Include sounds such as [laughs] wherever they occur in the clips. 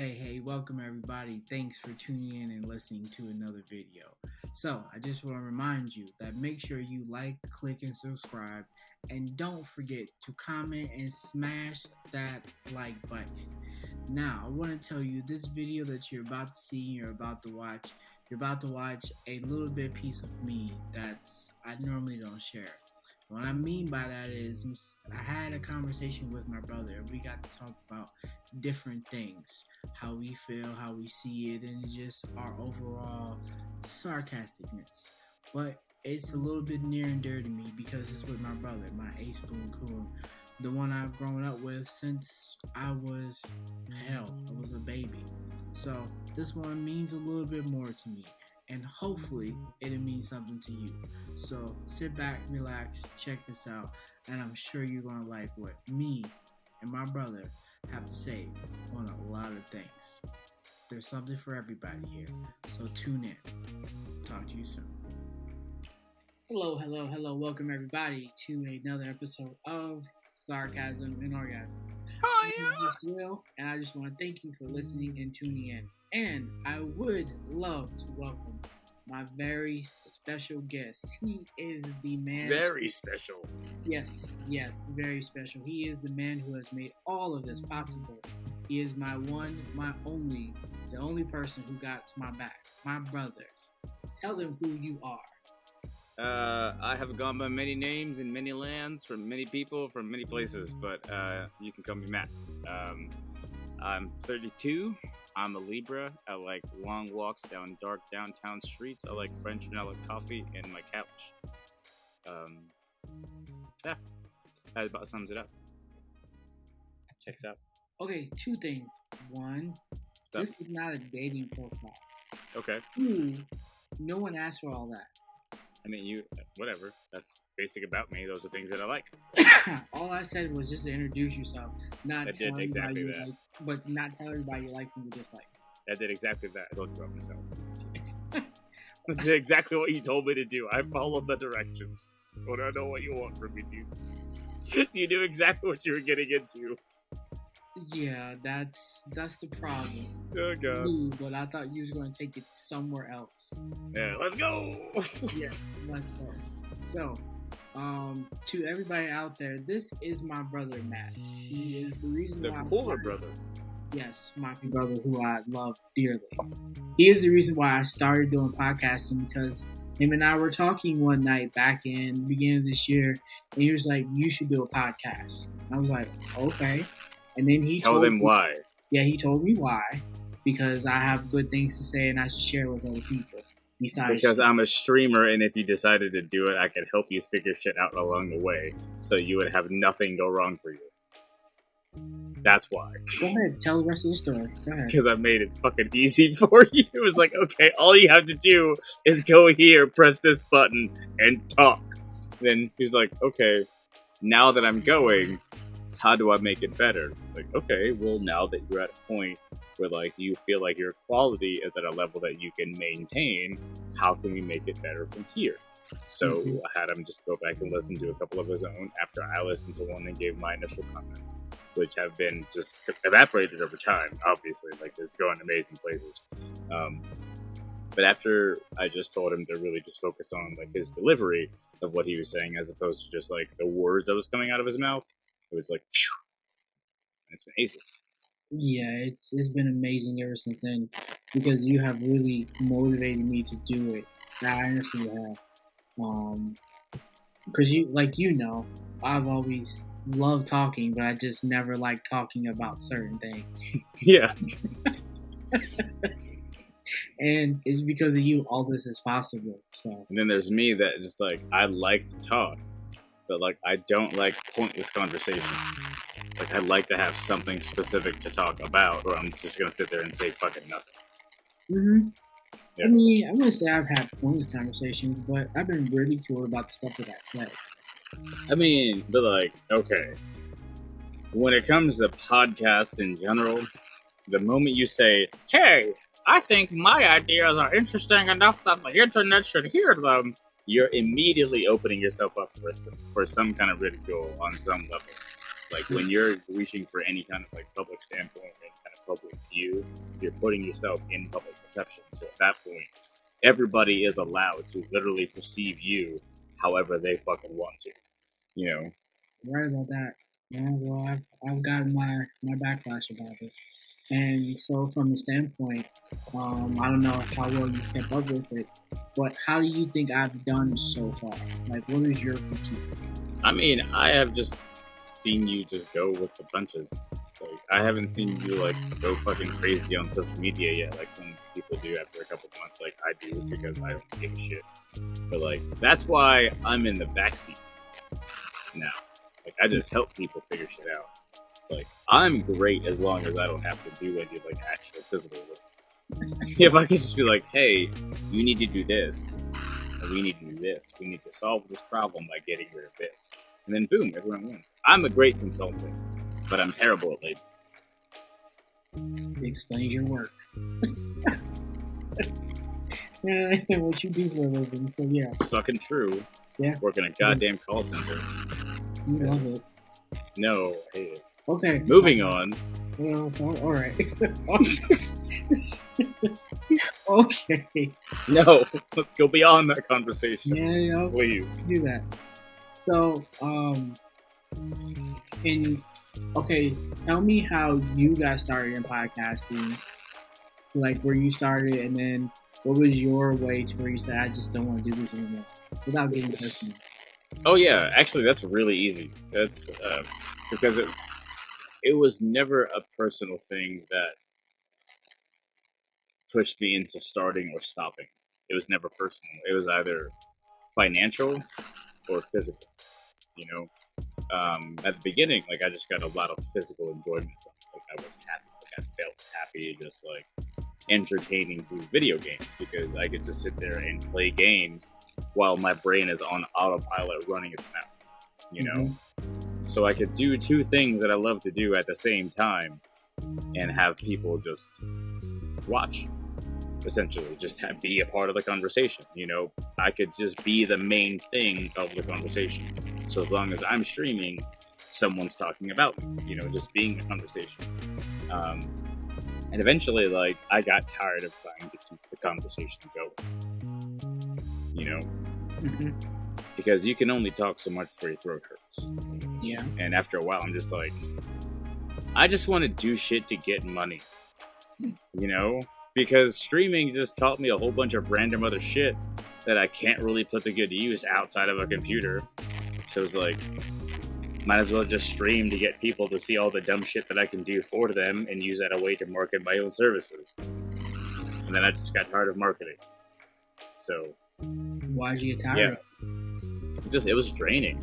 Hey, hey, welcome everybody. Thanks for tuning in and listening to another video. So, I just want to remind you that make sure you like, click, and subscribe. And don't forget to comment and smash that like button. Now, I want to tell you this video that you're about to see, you're about to watch, you're about to watch a little bit piece of me that I normally don't share. What I mean by that is, I had a conversation with my brother, we got to talk about different things how we feel, how we see it, and just our overall sarcasticness. But it's a little bit near and dear to me because it's with my brother, my A Spoon Coon, the one I've grown up with since I was hell, I was a baby. So this one means a little bit more to me and hopefully it'll mean something to you. So sit back, relax, check this out, and I'm sure you're gonna like what me and my brother have to say on a lot of things. There's something for everybody here, so tune in. Talk to you soon. Hello, hello, hello. Welcome everybody to another episode of Sarcasm and Orgasm. Oh yeah. Will, and I just want to thank you for listening and tuning in. And I would love to welcome my very special guest. He is the man. Very special. Yes, yes, very special. He is the man who has made all of this possible. He is my one, my only, the only person who got my back. My brother. Tell them who you are. Uh, I have gone by many names in many lands, from many people, from many places, but uh, you can call me Matt. Um, I'm 32. I'm a Libra. I like long walks down dark downtown streets. I like French vanilla coffee and my couch. Um, yeah, that about sums it up. Checks out. Okay, two things. One, this is not a dating profile. Okay. Two, no one asked for all that. I mean, you, whatever. That's basic about me. Those are things that I like. [coughs] All I said was just to introduce yourself, not tell everybody exactly you likes, but not tell everybody you likes and you dislikes. I did exactly that. I told you about myself. [laughs] Did exactly what you told me to do. I followed the directions. But I know what you want from me, dude. [laughs] you knew exactly what you were getting into. Yeah, that's that's the problem. Oh god. Ooh, but I thought you was going to take it somewhere else. Yeah, let's go. [laughs] yes, let's go. So, um, to everybody out there, this is my brother Matt. He is the reason the why. The cooler brother. Yes, my brother who I love dearly. He is the reason why I started doing podcasting because him and I were talking one night back in the beginning of this year, and he was like, "You should do a podcast." I was like, "Okay." And then he tell them me, why. Yeah, he told me why because I have good things to say and I should share with other people. Besides, because I'm a streamer, and if you decided to do it, I could help you figure shit out along the way, so you would have nothing go wrong for you. That's why. Go ahead, tell the rest of the story. Go ahead. Because I made it fucking easy [laughs] for you. It was like, okay, all you have to do is go here, press this button, and talk. Then he was like, okay, now that I'm going, how do I make it better? Like, okay, well, now that you're at a point where like you feel like your quality is at a level that you can maintain, how can we make it better from here? So mm-hmm. I had him just go back and listen to a couple of his own after I listened to one and gave my initial comments, which have been just evaporated over time. Obviously, like it's going amazing places. Um, but after I just told him to really just focus on like his delivery of what he was saying, as opposed to just like the words that was coming out of his mouth, it was like, phew, it's been aces. Yeah, it's it's been amazing ever since then because you have really motivated me to do it. Now I honestly have. Um, because you like you know, I've always loved talking, but I just never like talking about certain things. [laughs] yeah. [laughs] and it's because of you all this is possible. So. And then there's me that just like I like to talk, but like I don't like pointless conversations. Like I'd like to have something specific to talk about, or I'm just gonna sit there and say fucking nothing. Mm-hmm. Yeah. I mean, I'm gonna say I've had pointless conversations, but I've been really cool about the stuff that I've said. I mean, but like, okay, when it comes to podcasts in general, the moment you say, "Hey, I think my ideas are interesting enough that the internet should hear them," you're immediately opening yourself up for some, for some kind of ridicule on some level. Like when you're reaching for any kind of like public standpoint and kind of public view, you're putting yourself in public perception. So at that point, everybody is allowed to literally perceive you however they fucking want to. You know? Right about that. Yeah, well, I've, I've gotten my, my backlash about it. And so, from the standpoint, um, I don't know how well you kept up with it, but how do you think I've done so far? Like, what is your critique? I mean, I have just seen you just go with the punches. Like, I haven't seen you like go fucking crazy on social media yet, like some people do after a couple months. Like I do because I don't give a shit. But like, that's why I'm in the backseat now. Like, I just help people figure shit out. Like I'm great as long as I don't have to do any like actual physical work. [laughs] if I could just be like, hey, you need to do this, we need to do this, we need to solve this problem by getting rid of this, and then boom, everyone wins. I'm a great consultant, but I'm terrible at ladies. It explains your work. [laughs] yeah, [laughs] what you do for a living. So yeah, Fucking true. Yeah. Working a goddamn call center. you love it. No, I hate it. Okay. Moving on. Well, all right. [laughs] okay. No, let's go beyond that conversation, Yeah, yeah. please. do that. So, um, in okay, tell me how you guys started in podcasting. So, like where you started, and then what was your way to where you said, "I just don't want to do this anymore," without getting personal. Oh yeah, actually, that's really easy. That's uh, because it it was never a personal thing that pushed me into starting or stopping. It was never personal. It was either financial or physical. You know, um, at the beginning, like I just got a lot of physical enjoyment. Like I was happy. Like I felt happy, just like entertaining through video games because I could just sit there and play games while my brain is on autopilot running its mouth. You know, so I could do two things that I love to do at the same time and have people just watch. Essentially, just have, be a part of the conversation. You know, I could just be the main thing of the conversation. So as long as I'm streaming, someone's talking about me. You know, just being a conversation. Um, and eventually, like, I got tired of trying to keep the conversation going. You know, Mhm. Because you can only talk so much before your throat hurts. Yeah. And after a while, I'm just like, I just want to do shit to get money. You know? Because streaming just taught me a whole bunch of random other shit that I can't really put to good use outside of a computer. So it's like, might as well just stream to get people to see all the dumb shit that I can do for them and use that a way to market my own services. And then I just got tired of marketing. So Why did you get tired? Yeah. of just it was draining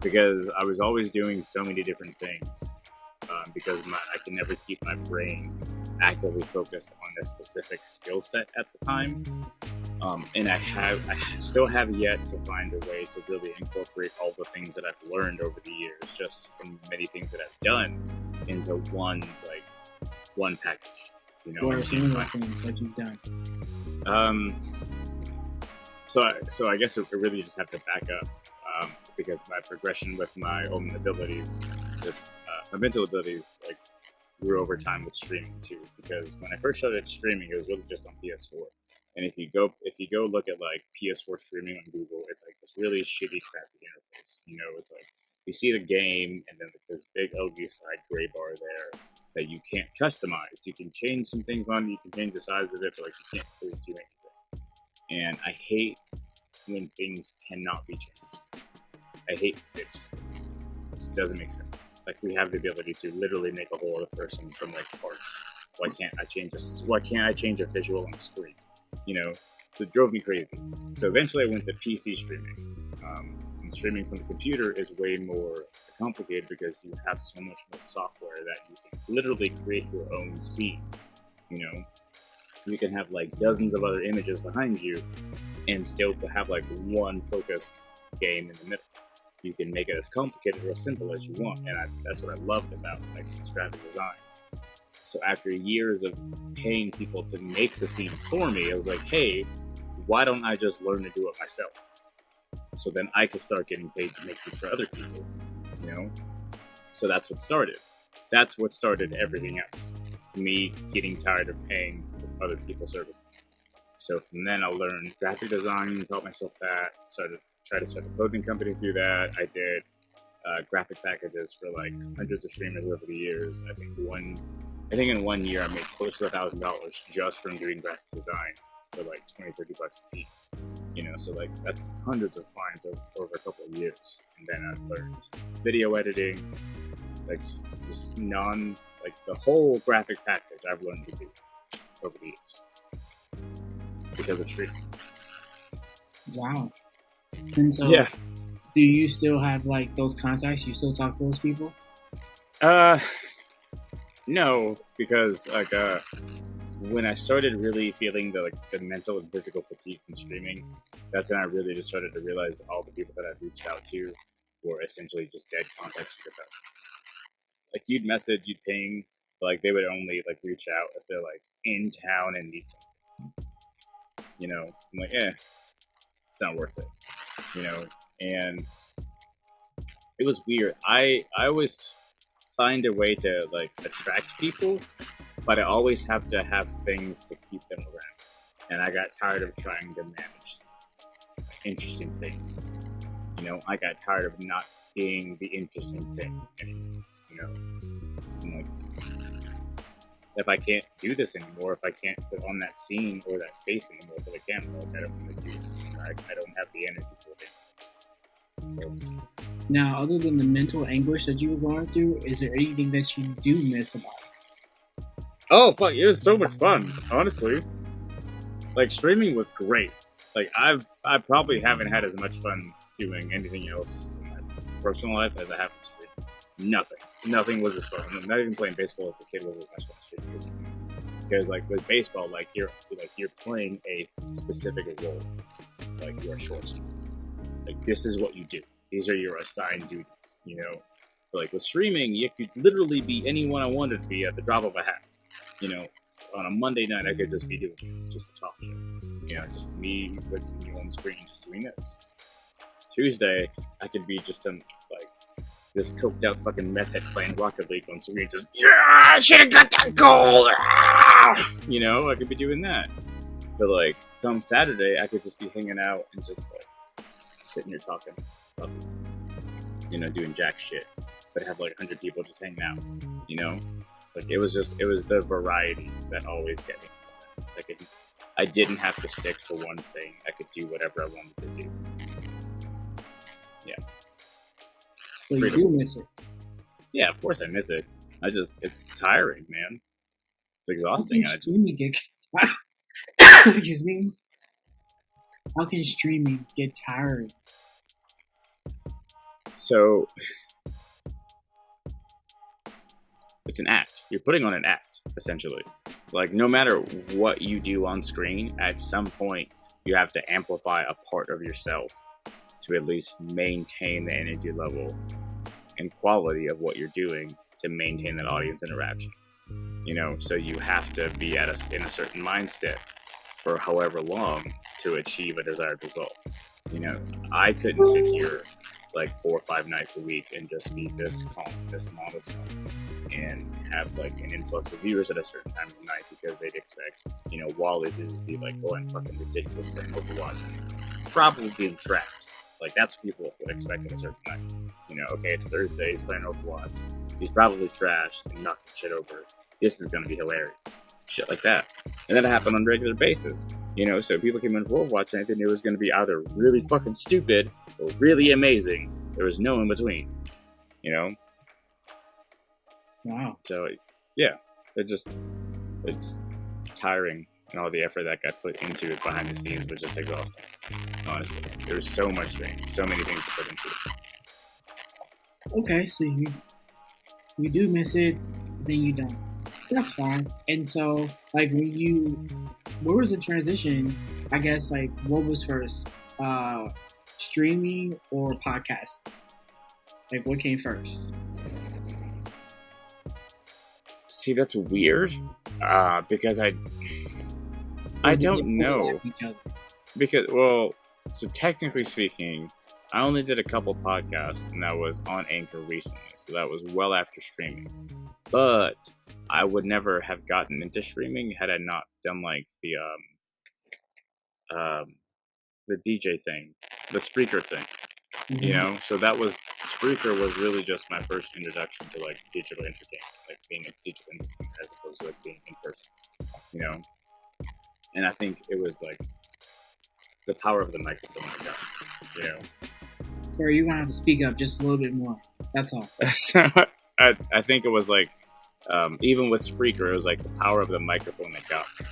because I was always doing so many different things. Um, because my, I can never keep my brain actively focused on a specific skill set at the time, um, and I have I still have yet to find a way to really incorporate all the things that I've learned over the years, just from many things that I've done, into one like one package. You know, What are some of the things that you've done? um, so, I, so I guess I really just have to back up um, because my progression with my own abilities, just uh, my mental abilities, like grew over time with streaming too. Because when I first started streaming, it was really just on PS4. And if you go, if you go look at like PS4 streaming on Google, it's like this really shitty, crappy interface. You know, it's like you see the game, and then this big ugly side gray bar there that you can't customize. You can change some things on you can change the size of it, but like you can't really do anything. And I hate when things cannot be changed. I hate fixed things. It just doesn't make sense. Like we have the ability to literally make a whole other person from like parts. Why can't I change a Why can't I change a visual on the screen? You know, so it drove me crazy. So eventually, I went to PC streaming. Um, and streaming from the computer is way more complicated because you have so much more software that you can literally create your own scene. You know, you can have like dozens of other images behind you, and still have like one focus game in the middle. You can make it as complicated or as simple as you want, and I, that's what I loved about like this graphic design. So after years of paying people to make the scenes for me, I was like, hey, why don't I just learn to do it myself? So then I could start getting paid to make this for other people, you know? So that's what started. That's what started everything else. me getting tired of paying other people's services. So from then, I learned graphic design, taught myself that, started try to start a clothing company through that. I did uh, graphic packages for like hundreds of streamers over the years. I think one, I think in one year I made close to a thousand dollars just from doing graphic design for like 20, 30 bucks a piece. You know, so like that's hundreds of clients over, over a couple of years. And then I learned video editing, like just, just non, like the whole graphic package I've learned to do over the years because of streaming. Wow. And so, Yeah. do you still have like those contacts? You still talk to those people? Uh, no, because like uh, when I started really feeling the like the mental and physical fatigue from streaming, that's when I really just started to realize all the people that I've reached out to were essentially just dead contacts for them. Like you'd message, you'd ping, but like they would only like reach out if they're like in town and need something. You know, I'm like, eh, it's not worth it. You know, and it was weird. I I always find a way to like attract people, but I always have to have things to keep them around. And I got tired of trying to manage interesting things. You know, I got tired of not being the interesting thing anymore. You know, so I'm like, if I can't do this anymore, if I can't put on that scene or that face anymore for the camera, like I don't want to do it. I, I don't have the energy for it. So Now, other than the mental anguish that you were going through, is there anything that you do miss about it? Oh fuck! It was so much fun. Honestly, like streaming was great. Like I've I probably haven't had as much fun doing anything else in my personal life as I have in. Nothing. Nothing was as fun. Not even playing baseball as a kid was as much fun streaming is. Because like with baseball, like you're like you're playing a specific role. Like you're a shortstop. Like this is what you do. These are your assigned duties. You know. Like with streaming, you could literally be anyone I wanted to be at the drop of a hat you know, on a Monday night, I could just be doing this, just a talk show. You know, just me with you on screen, just doing this. Tuesday, I could be just some, this coked out fucking meth head playing Rocket League on screen, just, yeah, I should have got that goal! Ah! You know, I could be doing that. But, like, come Saturday, I could just be hanging out and just, like, sitting here talking. You know, doing jack shit. But have, like, 100 people just hanging out, you know? Like it was just it was the variety that always get me. Like it, I didn't have to stick to one thing. I could do whatever I wanted to do. But you do miss it. Yeah, of course I miss it. I just it's tiring, man. It's How exhausting. can I just get [coughs] excuse me? How can streaming get tired? so [sighs] it's an act. You're putting on an act, essentially. Like no matter what you do on screen, at some point you have to amplify a part of yourself to at least maintain the energy level and quality of what you're doing to maintain that audience interaction. You know, so you have to be at a, in a certain mindset for however long to achieve a desired result. You know, I couldn't sit here like four or five nights a week and just be this calm, this monotone, and have like an influx of viewers at a certain time of night because they'd expect, you know, Wally to just be like going fucking ridiculous playing Overwatch probably being trashed. Like that's what people would expect at a certain night. You know, okay, it's Thursday, he's playing Overwatch. He's probably trashed and knocking shit over. This is gonna be hilarious. Shit like that. And that happened on a regular basis. You know, so people came in for Overwatch and they knew it was gonna be either really fucking stupid or really amazing. There was no in between. You know? Wow. So yeah, it just it's tiring and all the effort that got put into it behind the scenes was just exhausting. Honestly, there was so much thing, so many things to put into it. Okay, so you you do miss it, then you don't. That's fine. And so, like, when you, where was the transition? I guess like what was first, uh, streaming or podcast? Like, what came first? See, that's weird, uh, because I I don't know overlap each other? because well, so technically speaking, I only did a couple podcasts, and that was on Anchor recently, so that was well after streaming. But I would never have gotten into streaming had I not done like the um um the DJ thing, the Spreaker thing. Mm-hmm. You know, so that was Spreaker was really just my first introduction to like digital entertainment, like being a digital entertainment as opposed to like being in person. You know, and I think it was like the power of the microphone I got. You know. Sorry, you're gonna have to speak up just a little bit more. That's all. [laughs] so I, I think it was like um, even with Spreaker, it was like the power of the microphone that got me.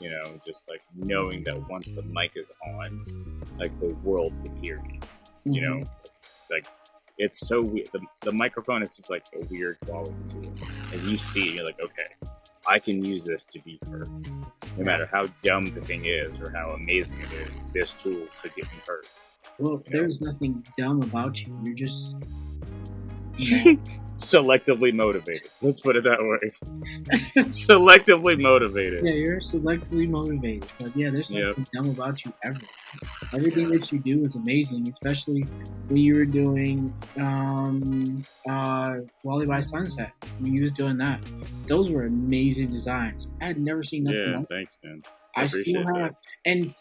You know, just like knowing that once the mic is on, like the world can hear me. You Mhm. know, like it's so weird. The, the microphone is just like a weird quality to it, and you see, you're like, okay, I can use this to be heard. No matter how dumb the thing is or how amazing it is, this tool could get me heard. Well, Yeah. there's nothing dumb about you. You're just. [laughs] Selectively motivated. Let's put it that way. [laughs] Selectively motivated. yeah, you're selectively motivated. But yeah, there's Yep. nothing dumb about you ever. Everything that you do is amazing, especially when you were doing um, uh, Wally by Sunset. When you was doing that, those were amazing designs. I had never seen nothing Yeah, thanks, man. I appreciate still have, that. and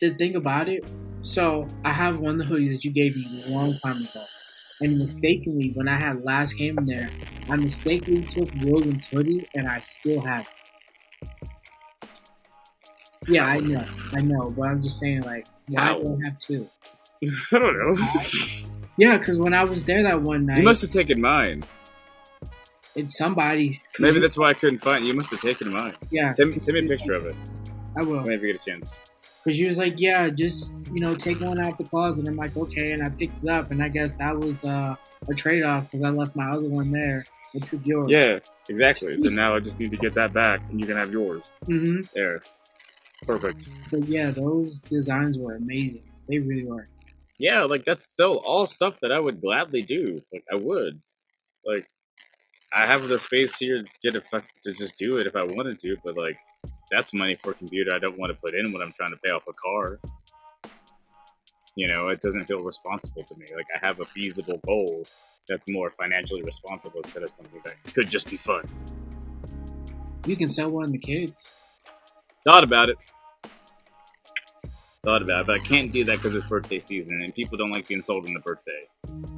the thing about it, so I have one of the hoodies that you gave me a long time ago. And mistakenly, when I had last came in there, I mistakenly took William's hoodie, and I still have it. Yeah, I know, I know, but I'm just saying, like, why How? do I have two? [laughs] I don't know. Yeah, because when I was there that one night, you must have taken mine. it's somebody's. [laughs] Maybe that's why I couldn't find it. You must have taken mine. yeah, Send me, send me a picture of it I will. whenever you get a chance. Because she was like, yeah, just, you know, take one out the closet. I'm like, okay. And I picked it up. And I guess that was uh, a trade off because I left my other one there. I took yours. Yeah, exactly. So now I just need to get that back, and you can have yours. Mm-hmm. There. Perfect. But yeah, those designs were amazing. They really were. Yeah, like that's so all stuff that I would gladly do. Like I would. Like I have the space here to get a fuck to just do it if I wanted to, but like that's money for a computer I don't want to put in when I'm trying to pay off a car. You know, it doesn't feel responsible to me. Like I have a feasible goal that's more financially responsible instead of something that could just be fun. You can sell one to kids. Thought about it. Thought about it, but I can't do that because it's birthday season and people don't like being sold on the birthday.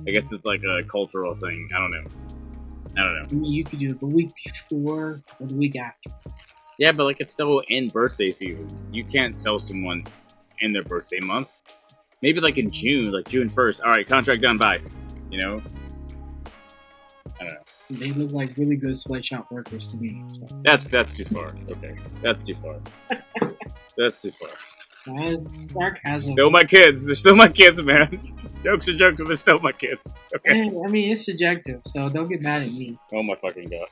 I guess it's like a cultural thing. I don't know. I don't know. I mean, you could do it the week before or the week after. Yeah, but like it's still in birthday season. You can't sell someone in their birthday month. Maybe like in June, like June first. All right, contract done. Bye. You know. I don't know. They look like really good sweatshop workers to me. So That's that's too far. Okay, that's too far. [laughs] That's too far. Sarcasm. Still my kids. They're still my kids, man. [laughs] jokes are jokes, but they're still my kids. Okay. I mean, it's subjective, so don't get mad at me. Oh my fucking god.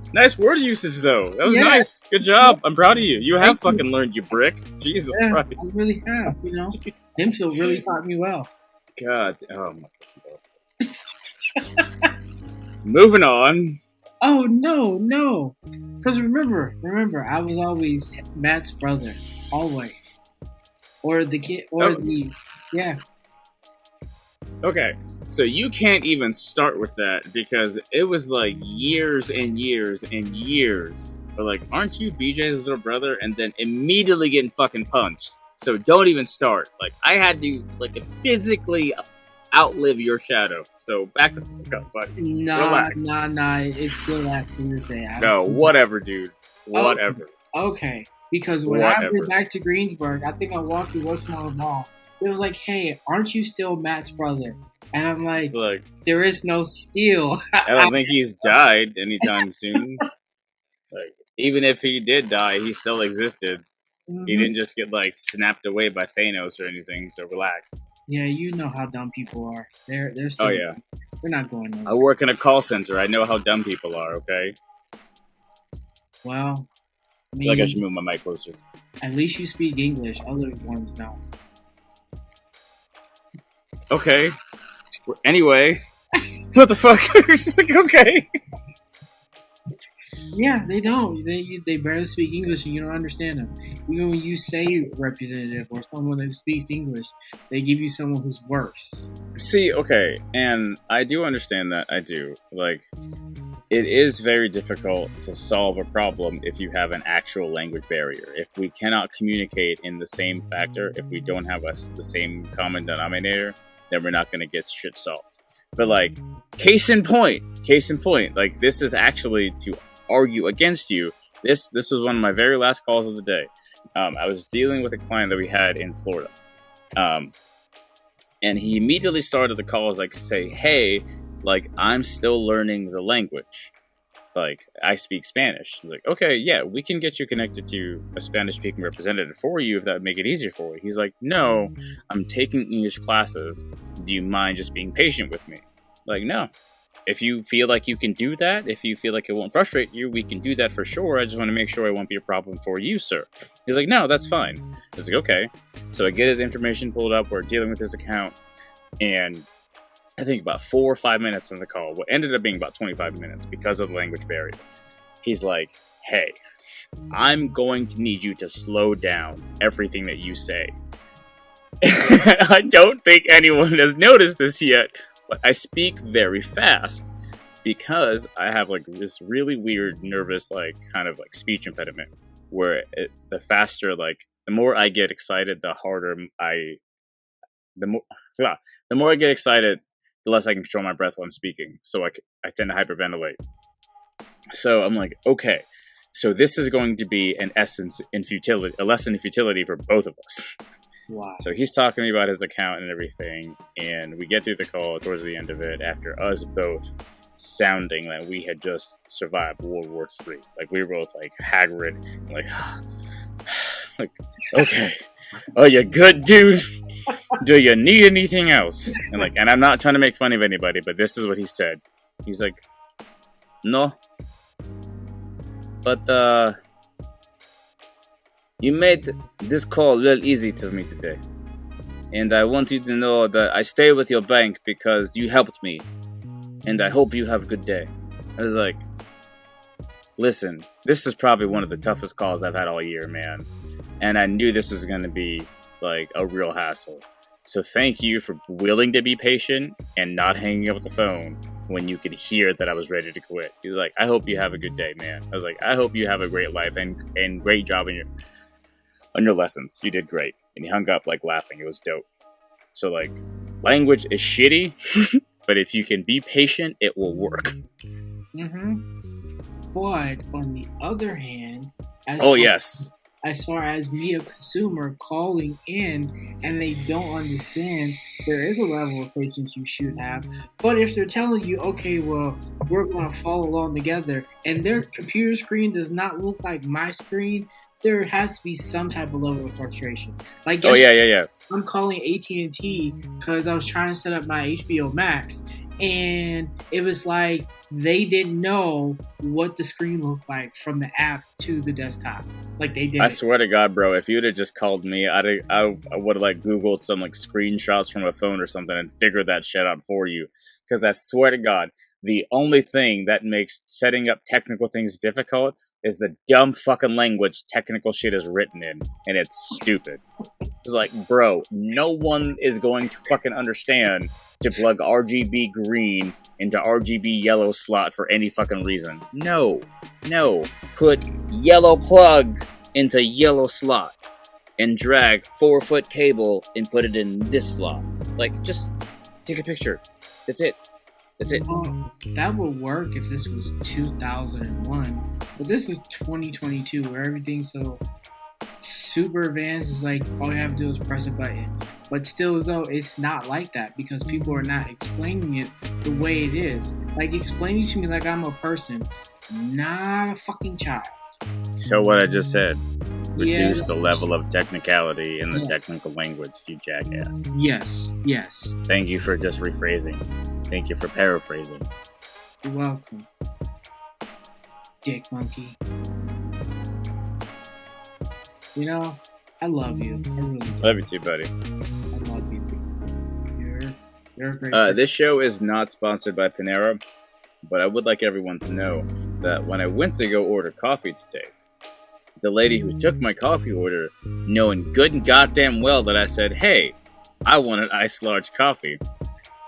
[laughs] nice word usage though. That was Yeah. nice. Good job. I'm proud of you. You have Thank you. fucking learned, you brick. Jesus Yeah, I really have. You know, [laughs] Hempfield really taught me well. God. Oh my god. Moving on. Oh no, no. Because remember, remember, I was always Matt's brother, always, or the kid, or Oh. the yeah. Okay. So you can't even start with that because it was like years and years and years. But like, aren't you BJ's little brother? And then immediately getting fucking punched. So don't even start. Like I had to like physically outlive your shadow. So back the fuck up, buddy. Nah, Relax. nah, nah. It still lasts to this day. I No, whatever, dude. Whatever. Okay, because when I Whatever. went back to Greensburg, I think I walked through Westmoreland Mall. It was like, "Hey, aren't you still Matt's brother?" And I'm like, Like "There is no steel. I don't think [laughs] he's died anytime soon. Like even if he did die, he still existed. He Mhm. didn't just get like snapped away by Thanos or anything. So relax. Yeah, you know how dumb people are. They're they're still. Oh yeah, They're not going I work in a call center. I know how dumb people are. Okay, Well, I I mean, feel like I should move my mic closer. at least you speak English. Other ones don't. Okay. Anyway, [laughs] what the fuck? [laughs] She's like, okay. Yeah, they don't. They they barely speak English, and you don't understand them. Even when you say representative or someone who speaks English, they give you someone who's worse. See, okay, and I do understand that. I do. Like, it is very difficult to solve a problem if you have an actual language barrier. If we cannot communicate in the same factor, if we don't have us the same common denominator, then we're not going to get shit solved. But like, case in point, case in point, like this is actually to argue against you. This this was one of my very last calls of the day. Um, I was dealing with a client that we had in Florida. Um, and he immediately started the call as like say, "Hey, like I'm still learning the language. Like I speak Spanish." He's like, "Okay, yeah, we can get you connected to a Spanish-speaking representative for you if that would make it easier for you." He's like, "No, I'm taking English classes. Do you mind just being patient with me?" Like, no. If you feel like you can do that, if you feel like it won't frustrate you, we can do that for sure. I just want to make sure it won't be a problem for you, sir. He's like, no, that's fine. I was like, okay. So I get his information pulled up. We're dealing with his account. And I think about four or five minutes in the call, what ended up being about 25 minutes because of the language barrier. He's like, hey, I'm going to need you to slow down everything that you say. [laughs] I don't think anyone has noticed this yet, but I speak very fast because I have like this really weird, nervous, like kind of like speech impediment where it, the faster, like the more I get excited, the harder I, the more, [laughs] yeah, the more I get excited, the less I can control my breath while I'm speaking. So I, I tend to hyperventilate. So I'm like, okay, so this is going to be an essence in futility, a lesson in futility for both of us. [laughs] Wow. So he's talking to me about his account and everything, and we get through the call towards the end of it after us both sounding like we had just survived World War Three. Like we were both like haggard, like, [sighs] like, okay, are you good, dude? Do you need anything else? And like, and I'm not trying to make fun of anybody, but this is what he said. He's like, no, but uh. You made this call real easy to me today. And I want you to know that I stay with your bank because you helped me. And I hope you have a good day. I was like, listen, this is probably one of the toughest calls I've had all year, man. And I knew this was going to be like a real hassle. So thank you for willing to be patient and not hanging up the phone when you could hear that I was ready to quit. He was like, I hope you have a good day, man. I was like, I hope you have a great life and, and great job in your on your lessons. You did great. And he hung up like laughing. It was dope. So like language is shitty, [laughs] but if you can be patient, it will work. Mm-hmm. But on the other hand, as Oh far, yes. as far as me a consumer calling in and they don't understand, there is a level of patience you should have. But if they're telling you, okay, well, we're gonna follow along together, and their computer screen does not look like my screen, there has to be some type of level of frustration. Like, Oh yeah, yeah, yeah. I'm calling AT and T because I was trying to set up my HBO Max, and it was like they didn't know what the screen looked like from the app to the desktop. Like they did. I swear to God, bro, if you'd have just called me, I'd I, I would have like Googled some like screenshots from a phone or something and figured that shit out for you. Because I swear to God, the only thing that makes setting up technical things difficult is the dumb fucking language technical shit is written in, and it's stupid. It's like, bro, no one is going to fucking understand to plug RGB green into RGB yellow slot for any fucking reason. No, no. Put yellow plug into yellow slot and drag four foot cable and put it in this slot. Like, just take a picture. That's it. That's it. Well, that would work if this was 2001, but this is 2022 where everything's so super advanced. It's like all you have to do is press a button. But still, though, it's not like that because people are not explaining it the way it is. Like explaining to me like I'm a person, not a fucking child. So what I just said. Yeah, Reduce the level of technicality in the Yes. technical language, you jackass. Yes, yes. Thank you for just rephrasing. Thank you for paraphrasing. You're welcome. Dick monkey. You know, I love you. I really do. Love you too, buddy. I love you. You're you're a great. Uh, this show is not sponsored by Panera, but I would like everyone to know that when I went to go order coffee today, the lady who took my coffee order, knowing good and goddamn well that I said, hey, I want an iced large coffee,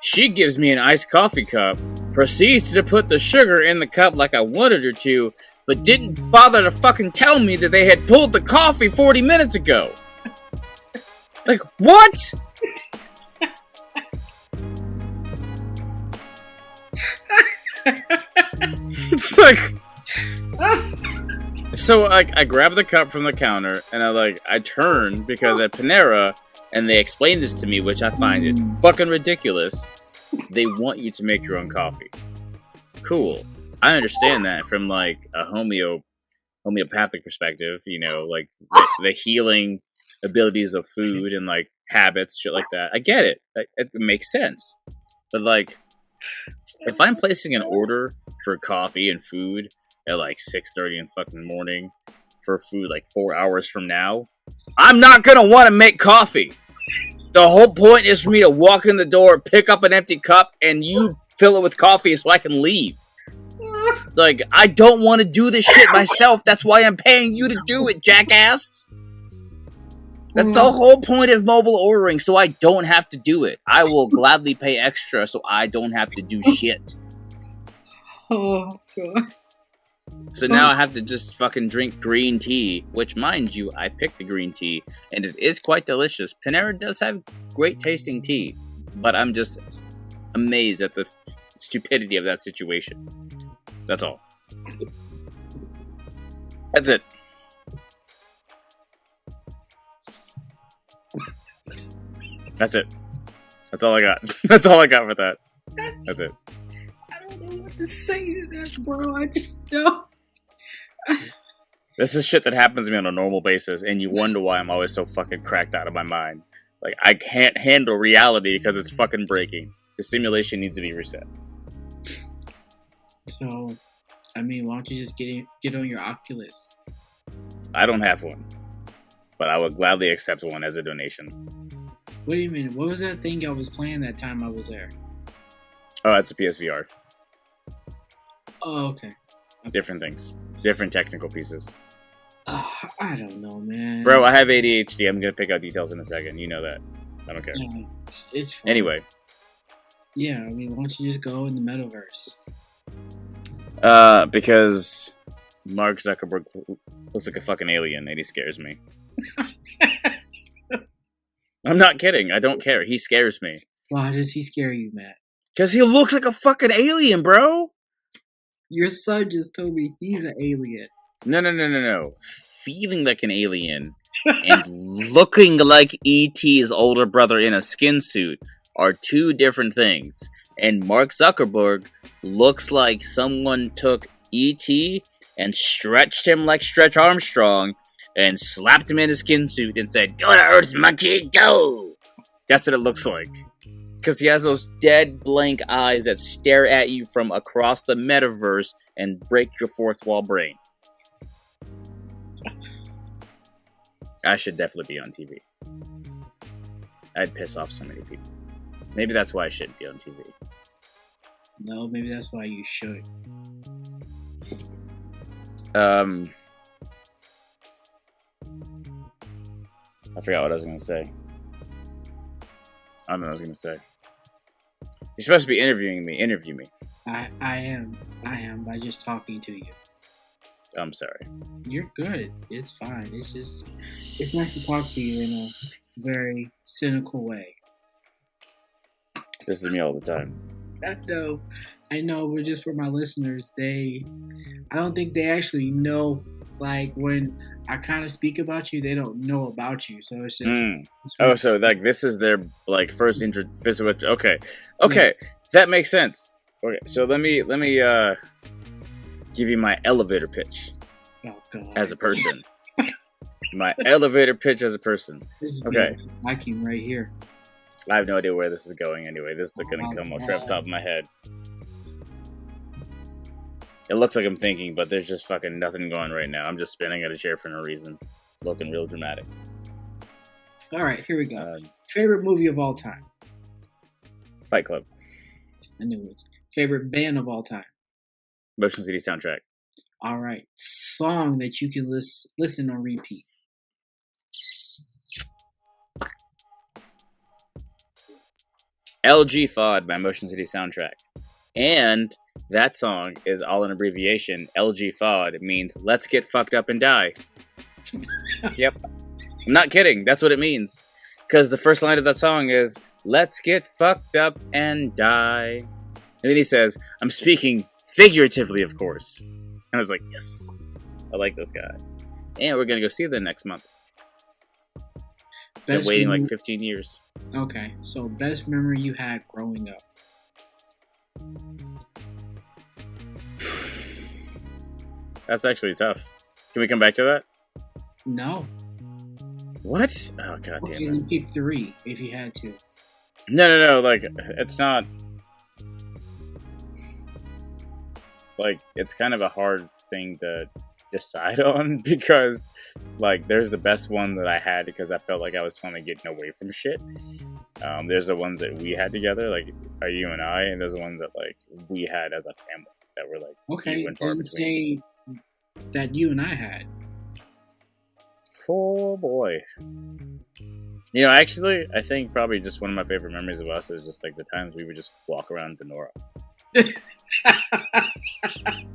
she gives me an iced coffee cup, proceeds to put the sugar in the cup like I wanted her to, but didn't bother to fucking tell me that they had pulled the coffee 40 minutes ago. [laughs] Like, what? it's [laughs] [laughs] like so like I grab the cup from the counter and I like I turn because at Panera and they explain this to me, which I find it mm. fucking ridiculous. They want you to make your own coffee. Cool. I understand that from like a homeo homeopathic perspective, you know, like the, the healing abilities of food and like habits, shit like that. I get it. It, it makes sense. But like if I'm placing an order for coffee and food at like 6:30 in the fucking morning for food like 4 hours from now, I'm not going to want to make coffee. The whole point is for me to walk in the door, pick up an empty cup and you fill it with coffee so I can leave. Like I don't want to do this shit myself. That's why I'm paying you to do it, jackass. That's the mm. whole point of mobile ordering, so I don't have to do it. I will gladly pay extra so I don't have to do shit. [laughs] Oh god. So now oh. I have to just fucking drink green tea, which, mind you, I picked the green tea, and it is quite delicious. Panera does have great tasting tea, but I'm just amazed at the stupidity of that situation. That's all. That's it. That's it. That's all I got. [laughs] That's all I got for that. That's it. I don't know what to say to that, bro. I just don't. This is shit that happens to me on a normal basis, and you wonder why I'm always so fucking cracked out of my mind. Like, I can't handle reality because it's fucking breaking. The simulation needs to be reset. So, I mean, why don't you just get get on your Oculus? I don't have one, but I would gladly accept one as a donation. Wait a minute. What was that thing I was playing that time I was there? Uh, oh, that's a PSVR. Oh, okay. Different things, different technical pieces. Uh, I don't know, man. Bro, I have ADHD. I'm gonna pick out details in a second. You know that. I don't care. Yeah, it's fine. Anyway, Yeah, I mean, why don't you just go in the metaverse? uh, because Mark Zuckerberg looks like a fucking alien, and he scares me. [laughs] I'm not kidding. I don't care. He scares me Why does he scare you, Matt? because he looks like a fucking alien, bro. Your son just told me he's an alien. No, no, no, no, no. Feeling like an alien and [laughs] looking like E.T.'s older brother in a skin suit are two different things. And Mark Zuckerberg looks like someone took E.T. and stretched him like Stretch Armstrong and slapped him in a skin suit and said, Go to Earth, monkey, go! That's what it looks like. Because he has those dead blank eyes that stare at you from across the metaverse and break your fourth wall brain. [sighs] I should definitely be on TV. I'd piss off so many people. Maybe that's why I shouldn't be on TV. No, maybe that's why you should. Um, I forgot what I was going to say. I don't know what I was going to say. You're supposed to be interviewing me. Interview me. I I am I am by just talking to you. I'm sorry. You're good. It's fine. It's just it's nice to talk to you in a very cynical way. This is me all the time. I know, I know, but just for my listeners, they, I don't think they actually know. Like when I kind of speak about you, they don't know about you. So it's just, Mm. it's Oh, so like this is their like first intro physical. Okay, okay, Yes. that makes sense. Okay, so let me let me uh give you my elevator pitch oh god, as a person. [laughs] my elevator pitch as a person. This is okay. me liking right here. I have no idea where this is going. Anyway, this is gonna Oh, come off God. right off the top of my head. It looks like I'm thinking, but there's just fucking nothing going right now. I'm just spinning at a chair for no reason, looking real dramatic. All right, here we go. Uh, Favorite movie of all time. Fight Club, I knew it. Favorite band of all time. Motion City soundtrack. All right, song that you can lis- listen on repeat. LG FOD by Motion City Soundtrack. And that song is all an abbreviation. LG FOD means let's get fucked up and die. [laughs] yep. I'm not kidding. That's what it means. Because the first line of that song is let's get fucked up and die. And then he says, I'm speaking figuratively, of course. And I was like, yes, I like this guy. And we're going to go see them next month. Been waiting mem- like 15 years. Okay, so best memory you had growing up. [sighs] That's actually tough. Can we come back to that? No, What? Oh god damn it. then pick three if you had to. No, no, no. Like it's not. Like it's kind of a hard thing to decide [laughs] on because, like, there's the best one that I had because I felt like I was finally getting away from shit. Um, there's the ones that we had together, like are you and I, and there's the ones that like we had as a family that were like Okay, few and far then say that you and I had. Oh boy. You know, actually, I think probably just one of my favorite memories of us is just like the times we would just walk around Donora. [laughs]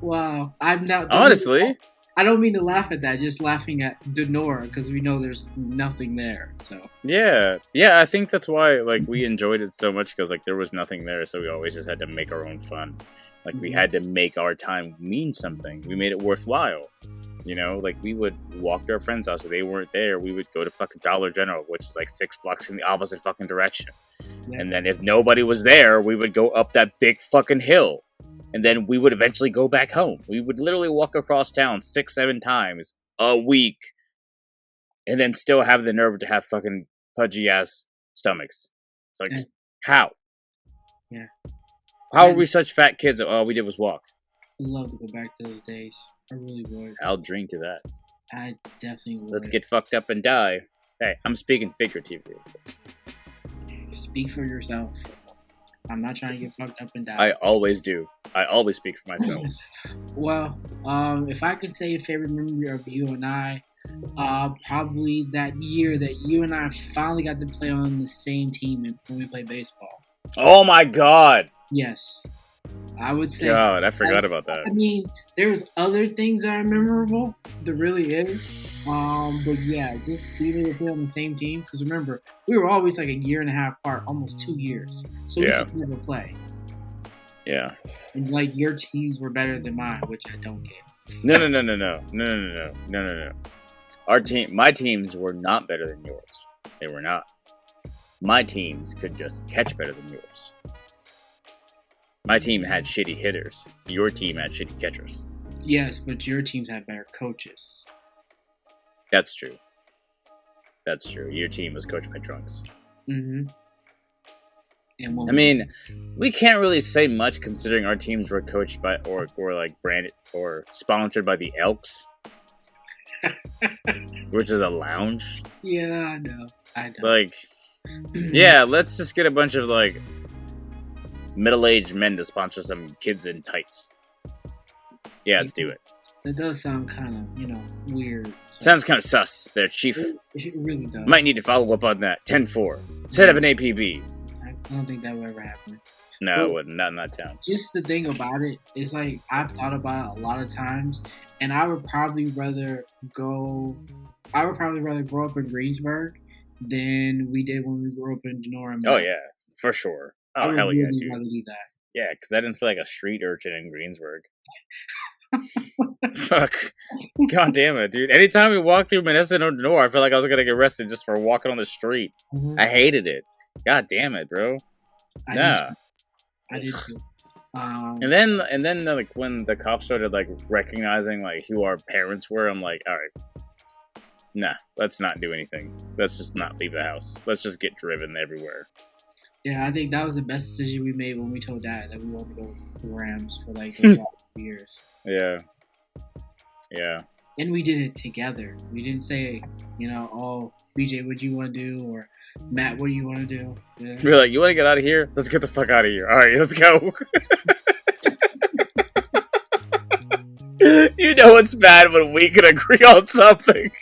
wow, I'm not. Honestly, I don't mean to laugh at that. Just laughing at Donora because we know there's nothing there. So yeah, yeah. I think that's why like we enjoyed it so much because like there was nothing there, so we always just had to make our own fun. Like we had to make our time mean something. We made it worthwhile. You know, like we would walk to our friend's house. If they weren't there, we would go to fucking Dollar General, which is like six blocks in the opposite fucking direction. Yeah. And then if nobody was there, we would go up that big fucking hill. And then we would eventually go back home. We would literally walk across town six, seven times a week. And then still have the nerve to have fucking pudgy ass stomachs. It's like, Yeah. how? Yeah. How are we such fat kids that all we did was walk? I'd love to go back to those days. I really would. I'll drink to that. I definitely would. Let's get fucked up and die. Hey, I'm speaking figuratively. Speak for yourself. I'm not trying to get fucked up and die. I always do. I always speak for myself. [laughs] well, um, if I could say a favorite memory of you and I, uh, probably that year that you and I finally got to play on the same team when we played baseball. oh my god! Yes, I would say. God, I forgot about that. I mean, there's other things that are memorable. There really is. Um, but yeah, just being able to play on the same team. Because remember, we were always like a year and a half apart, almost two years. So we Yeah. could never play. Yeah. And like your teams were better than mine, which I don't get. No, no, no, no, no, no, no, no, no, no, no. Our team, my teams were not better than yours. They were not. My teams could just catch better than yours. My team had shitty hitters. Your team had shitty catchers. Yes, but your teams had better coaches. That's true. That's true. Your team was coached by drunks. Mm-hmm. And I mean, we can't really say much considering our teams were coached by or or like branded or sponsored by the Elks, [laughs] which is a lounge. yeah, I know, I know. Like, [clears throat] yeah, let's just get a bunch of like middle-aged men to sponsor some kids in tights. Yeah, let's do it. that does sound kind of, you know, weird. So- Sounds kind of sus. There, Chief. It, it really does. Might need to follow up on that. 10-4. Set up an APB. I don't think that would ever happen. No, it wouldn't. Not in that town. just the thing about it is like I've thought about it a lot of times, and I would probably rather go. I would probably rather grow up in Greensburg than we did when we grew up in Donora. Oh yeah, for sure. I Oh would hell yeah, really dude. rather do that. Yeah, because I didn't feel like a street urchin in Greensburg. [laughs] Fuck. God damn it, dude. Anytime we walked through Monessen or Donora, I felt like I was gonna get arrested just for walking on the street. Mhm. I hated it. God damn it, bro. I Nah. I did too. Um, And then and then like when the cops started like recognizing like who our parents were, I'm like, all right, nah, let's not do anything. Let's just not leave the house. Let's just get driven everywhere. Yeah, I think that was the best decision we made when we told Dad that we wanted to go to the Rams for like [laughs] years. Yeah. Yeah. And we did it together. We didn't say, you know, oh, BJ, what do you want to do? Or Matt, what do you want to do? Yeah. We're like, you want to get out of here? Let's get the fuck out of here. All right, let's go. [laughs] you know it's bad when we can agree on something. [laughs]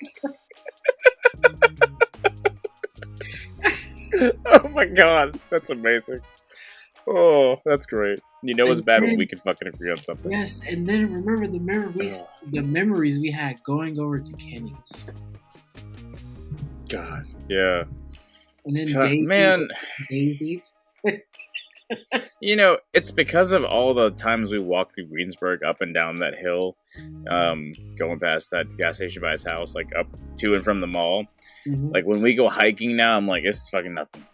[laughs] oh my god, that's amazing. Oh, that's great. You know it's And bad when we can fucking agree on something. Yes, and then remember the memories, Ugh. the memories we had going over to Kenny's, God, yeah. and then God, Daisy, man, Daisy. [laughs] you know, it's because of all the times we walked through Greensburg up and down that hill, um, going past that gas station by his house, like up to and from the mall. Mhm. Like when we go hiking now, I'm like, it's fucking nothing.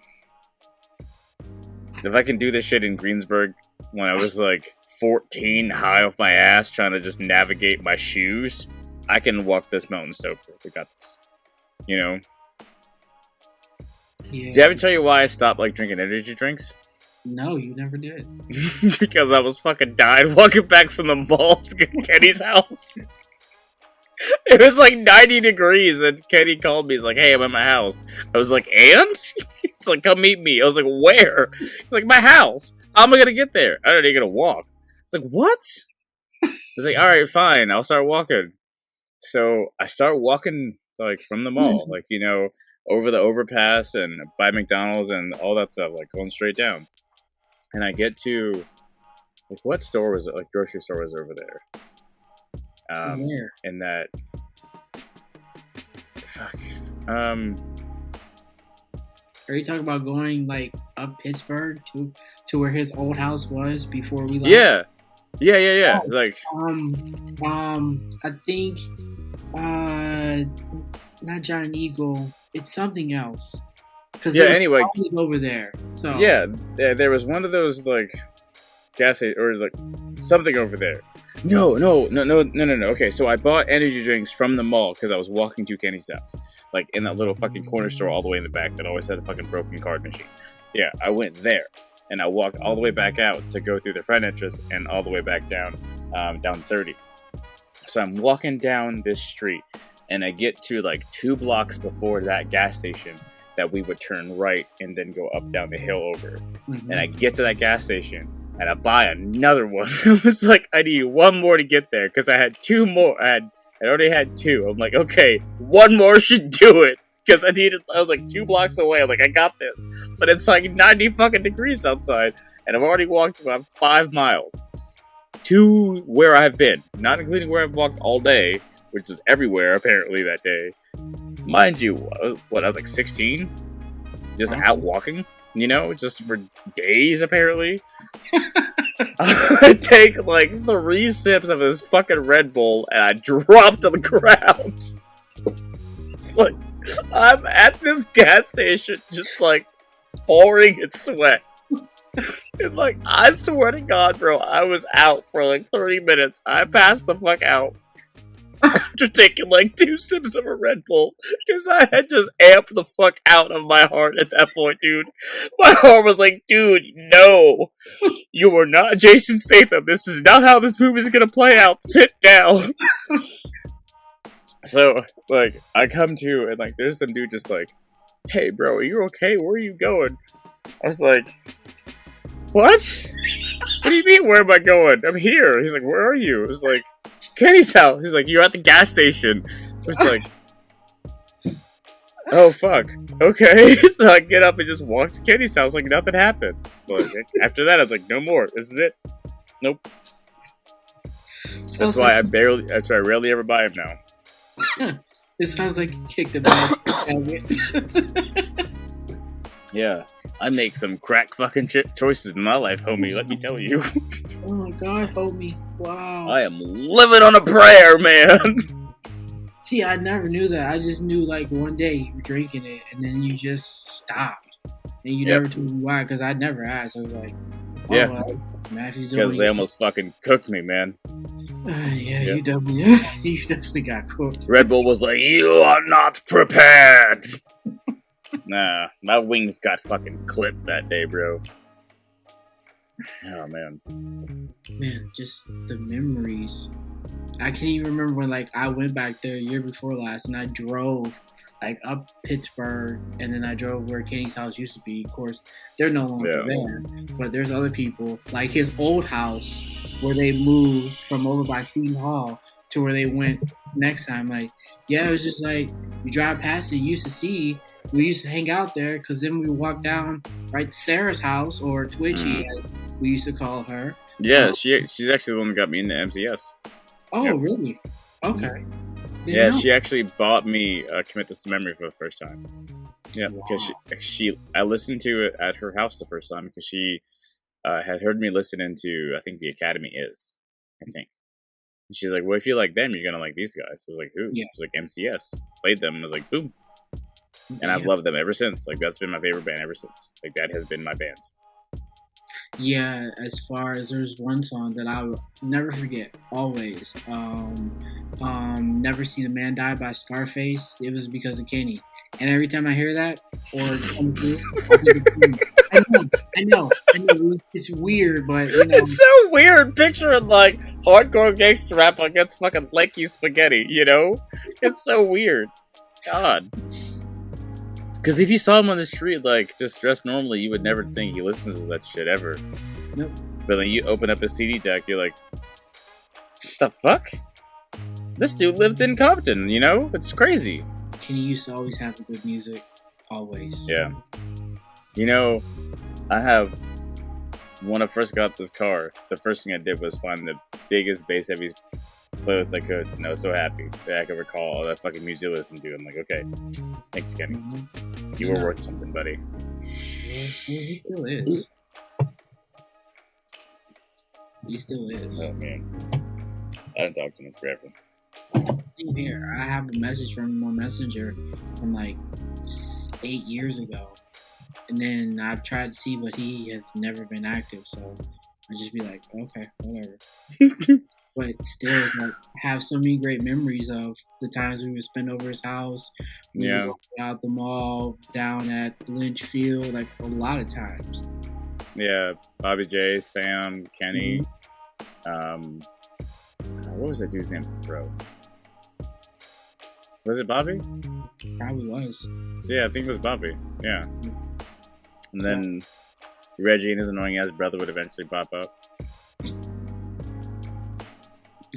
If I can do this shit in Greensburg when I was like 14, high off my ass, trying to just navigate my shoes, I can walk this mountain sober. We got this. You know? yeah. Did I ever tell you why I stopped like drinking energy drinks? No, you never did. [laughs] because I was fucking dying walking back from the mall to Kenny's [laughs] house. It was like 90 degrees, and Kenny called me. He's like, "Hey, I'm at my house." I was like, "And?" [laughs] He's like, "Come meet me." I was like, "Where?" He's like, "My house." How am I gonna get there? I don't even gonna walk. It's like, "What?" He's like, "All right, fine. I'll start walking." So I start walking like from the mall, like you know, over the overpass and by McDonald's and all that stuff, like going straight down. And I get to like what store was it? Like grocery store was over there. Um, Where? in that fuck um Are you talking about going like up Pittsburgh to to where his old house was before we left? yeah yeah yeah yeah Oh. like Um, um, I think, uh, not Giant Eagle. It's something else. Cause Yeah, anyway. over there. So yeah there, there was one of those like gas station or like something over there no no no no no no no okay so i bought energy drinks from the mall because i was walking to kenny's house like in that little fucking corner store all the way in the back that always had a fucking broken card machine yeah i went there and i walked all the way back out to go through the front entrance and all the way back down um, down 30 so i'm walking down this street and i get to like two blocks before that gas station that we would turn right and then go up down the hill over Mhm. and I get to that gas station and I buy another one. [laughs] it was like I need one more to get there because I had two more. I had I already had two. I'm like, okay, one more should do it because I needed. I was like two blocks away. I'm like, I got this, but it's like 90 fucking degrees outside, and I've already walked about five miles to where I've been, not including where I've walked all day, which is everywhere apparently that day. Mind you, uh, what I was like 16, just out walking you know, just for days apparently. I [laughs] take like three sips of this fucking Red Bull and I [laughs] drop to the ground. It's like I'm at this gas station just like pouring in sweat. And like I swear to God, bro, I was out for like 30 minutes. I passed the fuck out. After taking like two sips of a Red Bull, because I had just amped the fuck out of my heart at that point, dude. My heart was like, dude, no, you are not Jason Statham. This is not how this movie is gonna play out. Sit down. so, like, I come to and like, there's some dude just like, hey, bro, are you okay? Where are you going? I was like, what? What do you mean? Where am I going? I'm here. He's like, where are you? I was like, Kenny's house. He's like, you're at the gas station. I was like. Oh fuck. Okay. [laughs] so I get up and just walk to Kenny's house like nothing happened. Like after that, I was like, no more. This is it. Nope. Sounds That's why I barely. That's why I rarely ever buy them now. it sounds like you kicked the bad. [coughs] [laughs] Yeah. I make some crack fucking shit choices in my life, homie. Let me tell you, oh my god, me! Wow. I am living on a prayer, man. [laughs] See, I never knew that. I just knew like one day you were drinking it and then you just stopped. And you Yep. never told me why because I never asked. I was like, oh, Yeah. well, Matthew's Because they almost fucking cooked me, man. Uh, [sighs] yeah, Yep. you definitely, [laughs] you definitely got cooked. Red Bull was like, "You are not prepared." [laughs] nah, my wings got fucking clipped that day, bro. Oh man. Man, just the memories. I can't even remember when like I went back there a year before last and I drove like up Pittsburgh, and then I drove where Kenny's house used to be. Of course, they're no longer Yeah. there, but there's other people like his old house where they moved from over by Seton Hall to where they went next time. Like, yeah, it was just like you drive past it, you used to see. We used to hang out there because then we would walk down right to Sarah's house or Twitchy, mm. as we used to call her. Yeah, Oh. she she's actually the one that got me into MCS. Oh, Yep. really? Okay. Yeah, know. she actually bought me uh, Commit This to Memory for the first time. Yeah, because she, she I listened to it at her house the first time because she uh, had heard me listen into I think the Academy is I think. And she's like, "Well, if you like them, you're gonna like these guys." So I was like, "Who?" Yeah. She's like, "MCS." Played them. I was like, "Boom!" And I've loved them ever since. Like that's been my favorite band ever since. Like that has been my band. Yeah, as far as there's one song that I will never forget, always. Um, um, Never Seen a Man Die by Scarface. It was because of Kenny. And every time I hear that or I know, I know. It's weird, but you know, It's so weird picturing like hardcore gangster rap against fucking lanky spaghetti, you know? It's so weird. God. Because if you saw him on the street, like, just dressed normally, you would never think he listens to that shit ever. Nope. But then you open up a CD deck, you're like, the fuck? This dude lived in Compton, you know? It's crazy. Kenny used to always have the good music. Always. Yeah. You know, I have when I first got this car, the first thing I did was find the biggest bass heavy playlist I could, and I was so happy that I could recall all that fucking music I listened to. I'm like, okay, thanks, Kenny. You were worth something, buddy. Yeah, he still is. He still is. Oh man, I haven't talked to him forever. Same here. I have a message from him on Messenger from like eight years ago, and then I've tried to see, but he has never been active. So I just be like, okay, whatever. [laughs] but still, like, have so many great memories of the times we would spend over his house. We Yeah. out the mall, down at Lynch Field, like a lot of times. Yeah, Bobby J, Sam, Kenny. Um, what was that dude's name? Bro, was it Bobby? Probably was. Yeah, I think it was Bobby. Yeah. And then Reggie and his annoying ass brother would eventually pop up.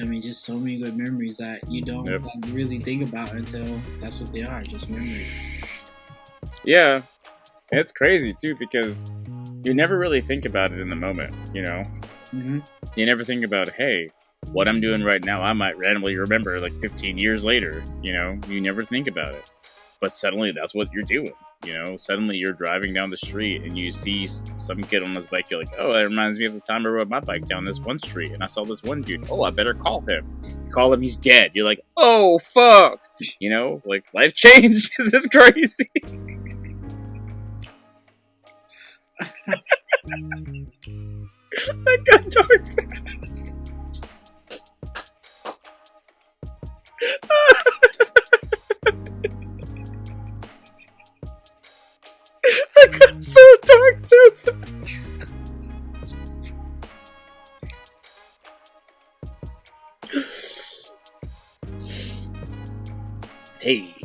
I mean, just so many good memories that you don't Yep. like, really think about until that's what they are, just memories. Yeah. It's crazy too because you never really think about it in the moment, you know? hmm You never think about, hey, what I'm doing right now, I might randomly remember like 15 years later, you know? You never think about it. But suddenly that's what you're doing, you know? Suddenly you're driving down the street and you see some kid on his bike, you're like, oh, that reminds me of the time I rode my bike down this one street and I saw this one dude. Oh, I better call him. You call him, he's dead. You're like, oh, fuck. You know, like life [laughs] changes is crazy. [laughs] that got dark fast. So dark so. Hey.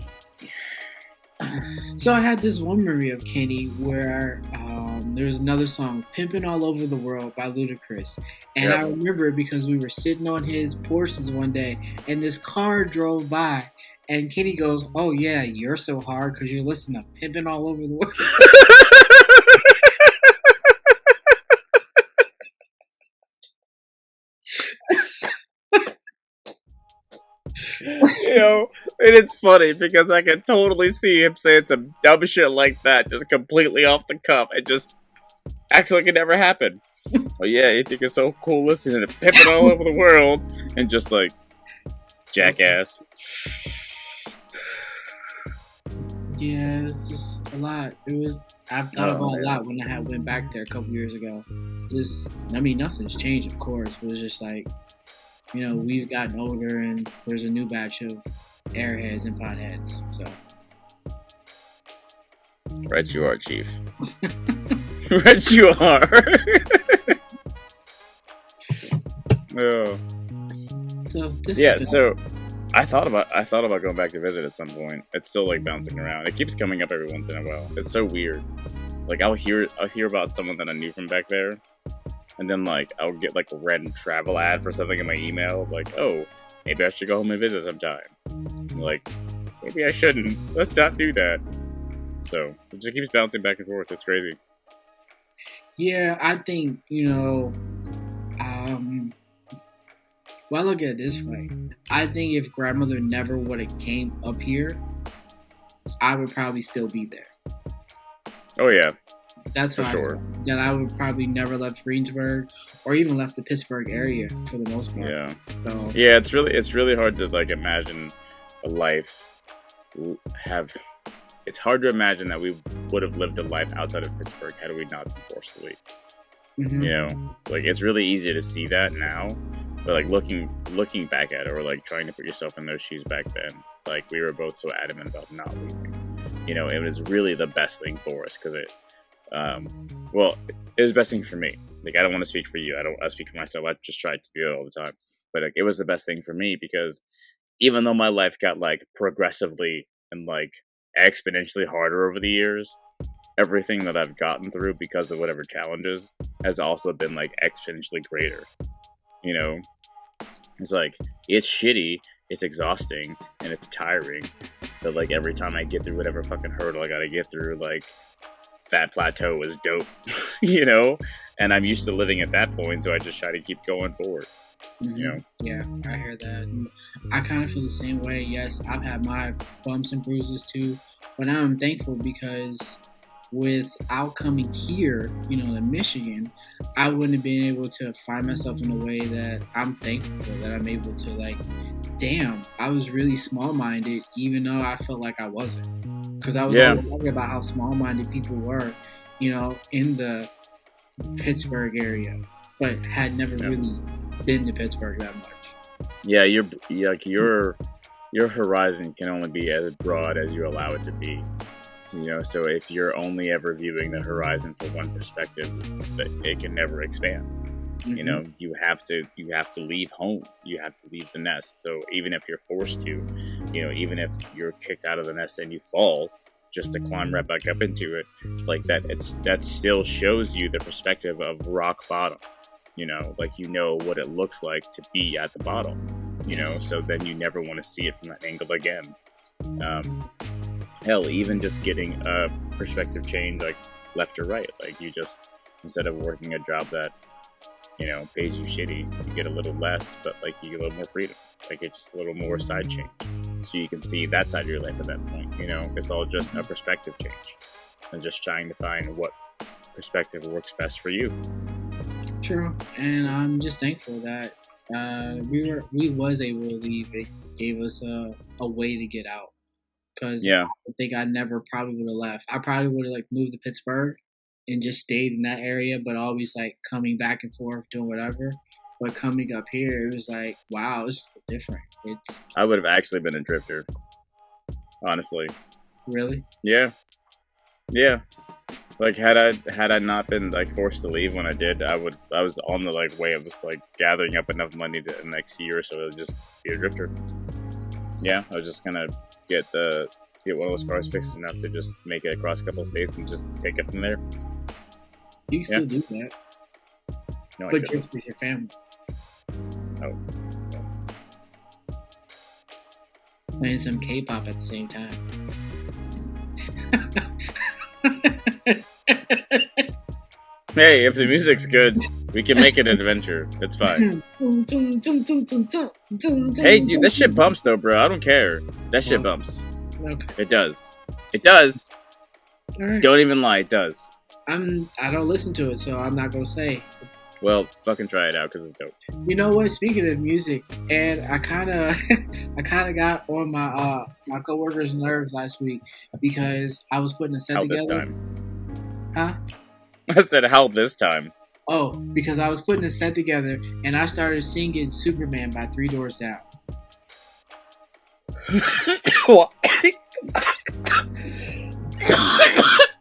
So I had this one memory of Kenny where um, there's another song, "Pimpin' All Over the World" by Ludacris, and I remember it because we were sitting on his porches one day, and this car drove by, and Kenny goes, "Oh yeah, you're so hard because you're listening to Pimpin' All Over the World." [laughs] [laughs] you know, and it's funny because I can totally see him saying some dumb shit like that, just completely off the cuff, and just acts like it never happened. oh yeah, you think it's so cool listening to pimping all over the world, and just like jackass. Yeah, it's just a lot. It was. I've thought Oh, about man. a lot when I had went back there a couple years ago. Just, I mean, nothing's changed, of course. But it's just like, you know, we've gotten older, and there's a new batch of airheads and potheads. So Right, you are, Chief. [laughs] right, you are. [laughs] oh. So this Yeah, so I thought about I thought about going back to visit at some point. It's still like bouncing around. It keeps coming up every once in a while. It's so weird. Like I'll hear I'll hear about someone that I knew from back there, and then like I'll get like a random travel ad for something in my email. Like oh maybe I should go home and visit sometime. Like maybe I shouldn't. Let's not do that. So it just keeps bouncing back and forth. It's crazy. Yeah, I think you know. Um, well, I look at it this way. I think if grandmother never would have came up here, I would probably still be there. Oh yeah, That's For how I sure. that I would probably never left Greensburg or even left the Pittsburgh area for the most part. yeah. So Yeah, it's really it's really hard to like imagine a life have. It's hard to imagine that we would have lived a life outside of Pittsburgh had we not been forced to leave. mhm. You know, like it's really easy to see that now, but like looking looking back at it or like trying to put yourself in those shoes back then, like we were both so adamant about not leaving. You know, it was really the best thing for us because it, um, well, it was the best thing for me. Like I don't want to speak for you. I don't. I speak for myself. I just try to do it all the time. But like, it was the best thing for me because even though my life got like progressively and like exponentially harder over the years, everything that I've gotten through because of whatever challenges has also been like exponentially greater. You know, it's like it's shitty, it's exhausting, and it's tiring. But like every time I get through whatever fucking hurdle I gotta get through, like that plateau was dope, [laughs] you know. And I'm used to living at that point, so I just try to keep going forward. Mhm. You know, Yeah, I hear that. I kind of feel the same way. Yes, I've had my bumps and bruises too, but I'm thankful because without coming here, you know, in Michigan, I wouldn't have been able to find myself in a way that I'm thankful that I'm able to like. Damn, I was really small-minded, even though I felt like I wasn't, because I was Yeah. always talking about how small-minded people were, you know, in the Pittsburgh area, but had never Yeah. really been to Pittsburgh that much. yeah, your like your your horizon can only be as broad as you allow it to be. You know, so if you're only ever viewing the horizon from one perspective, that it can never expand. Mm-hmm. you know you have to you have to leave home. You have to leave the nest. So even if you're forced to you know even if you're kicked out of the nest and you fall just to climb right back up into it like that it's that still shows you the perspective of rock bottom. You know like you know what it looks like to be at the bottom you know so then you never want to see it from that angle again. Um hell even just getting a perspective change like left or right like you just instead of working a job that you know, pays you shitty, you get a little less, but like you get a little more freedom. Like it's just a little more side change. So you can see that side of your life at that point. You know, it's all just a perspective change. And just trying to find what perspective works best for you. True, and I'm just thankful that uh, we were we was able to leave. It gave us a, a way to get out. Because Yeah. I think I never probably would have left. I probably would have like moved to Pittsburgh and just stayed in that area, but always like coming back and forth doing whatever. But coming up here, it was like, wow, it's different. It's I would have actually been a drifter. Honestly. really Yeah. Yeah. Like had I had I not been like forced to leave when I did, I would I was on the like way of just like gathering up enough money to the next year or so to just be a drifter. Yeah, I was just gonna get the get one of those cars fixed enough to just make it across a couple of states and just take it from there. you can still do that, No, I but couldn't. with your family. Oh. Playing some K-pop at the same time. [laughs] Hey, if the music's good, we can make it an adventure. It's fine. Hey, dude, that shit bumps though, bro. I don't care. That shit bumps. Okay. It does. It does. Right. Don't even lie. It does. I'm. I don't listen to it, so I'm not gonna say. Well, fucking try it out because it's dope. You know what? Speaking of music, and I kind of, [laughs] I kind of got on my uh my coworkers' nerves last week because I was putting a set How this together. time? Huh? I said how this time. Oh, because I was putting a set together and I started singing Superman by Three Doors Down.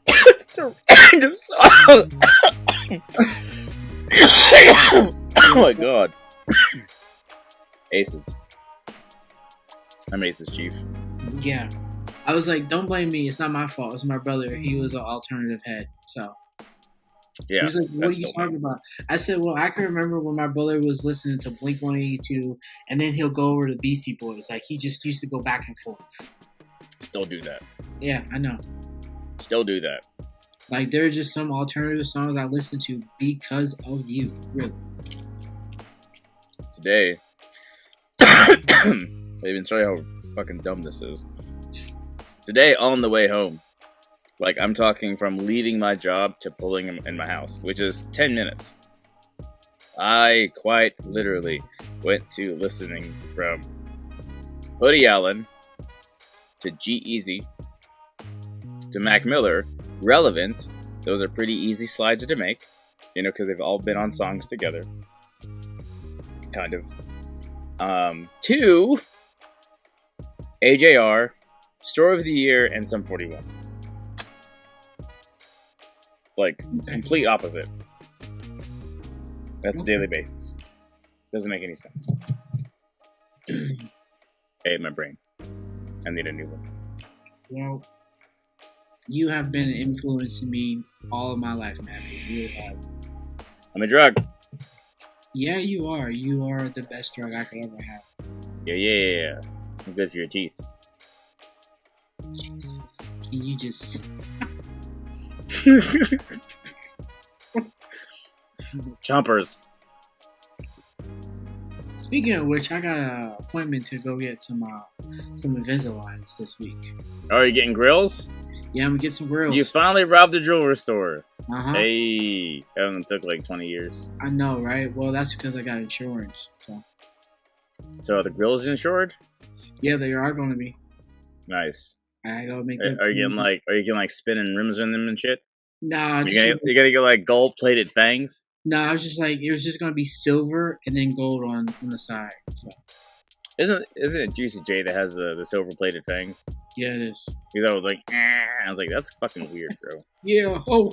it's a random song. oh my god. Aces. I'm Ace's chief. Yeah. I was like, don't blame me. It's not my fault. It's my brother. He was an alternative head. So Yeah. he was like, what are you talking about? I said, well, I can remember when my brother was listening to Blink 182 and then he'll go over to Beastie Boys. Like he just used to go back and forth. Still do that. Yeah, I know. Still do that. Like there are just some alternative songs I listen to because of you. Really. Today, I even show you how fucking dumb this is. Today, on the way home, like I'm talking from leaving my job to pulling in in my house, which is 10 minutes. I quite literally went to listening from Hoodie Allen to G Easy to Mac Miller, relevant. Those are pretty easy slides to make, you know, because they've all been on songs together. Kind of. Um, two, AJR, Story of the Year, and Sum 41. Like, complete opposite. That's a daily basis. Doesn't make any sense. [clears throat] hey, my brain. I need a new one. Well, you have been influencing me all of my life, man. You really have. I'm a drug. Yeah, you are. You are the best drug I could ever have. Yeah, yeah, yeah, yeah. I'm good for your teeth. Jesus. Can you just [laughs] Chompers. Speaking of which, I got an appointment to go get some uh, some Invisaligns this week. Oh, are you getting grills? Yeah, I'm gonna get some grills. You finally robbed the jewelry store. uh huh. Hey, that one took like 20 years. I know, right? Well, that's because I got insurance. So So are the grills insured? yeah, they are going to be. Nice. I gotta make. Are, are you getting like, are you getting like spinning rims in them and shit? Nah, You just- gonna, you gotta get like gold plated fangs? nah. I was just like, it was just gonna be silver and then gold on on the side. So Isn't isn't it Juicy J that has the, the silver plated fangs? yeah, it is. He's always like, eh. I was like, that's fucking weird, bro. Yeah. Oh,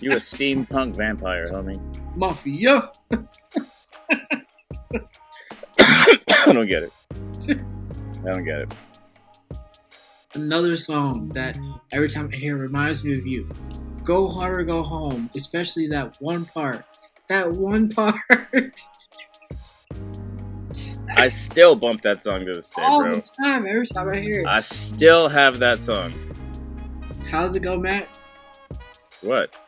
You a steampunk vampire, homie. mafia. [coughs] I don't get it. I don't get it. Another song that every time I hear it reminds me of you. Go hard or go home, especially that one part. That one [laughs] part. I still bump that song to this day, all bro. the time, every time I hear it. I still have that song. How's it go, Matt? What?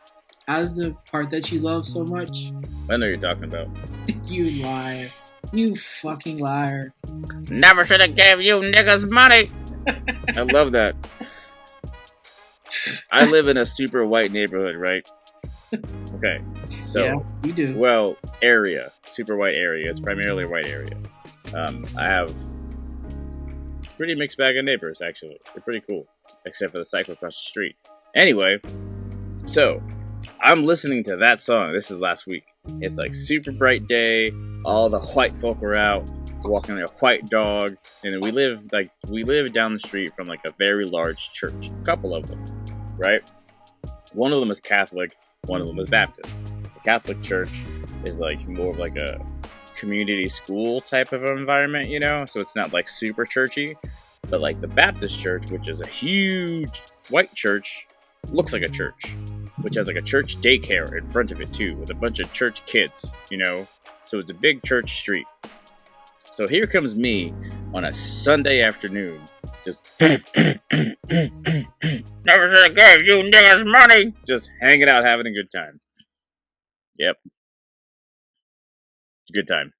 How's the part that you love so much? I know you're talking about. [laughs] You liar. You fucking liar. Never should have gave you niggas money. I love that. I live in a super white neighborhood, right? Okay, so yeah, you do. well, area, super white area. It's primarily a white area. Um, I have pretty mixed bag of neighbors actually. They're pretty cool, except for the cycle across the street. Anyway, so I'm listening to that song. This is last week. It's like super bright day. All the white folk are out walking a white dog, and we live like we live down the street from like a very large church. A couple of them, right? One of them is Catholic. One of them is Baptist. The Catholic church is like more of like a community school type of environment, you know. So it's not like super churchy, but like the Baptist church, which is a huge white church, looks like a church, which has like a church daycare in front of it too, with a bunch of church kids, you know. So it's a big church street. So here comes me on a Sunday afternoon, just [clears throat] never should have gave you niggas money, just hanging out, having a good time. Yep, it's a good time.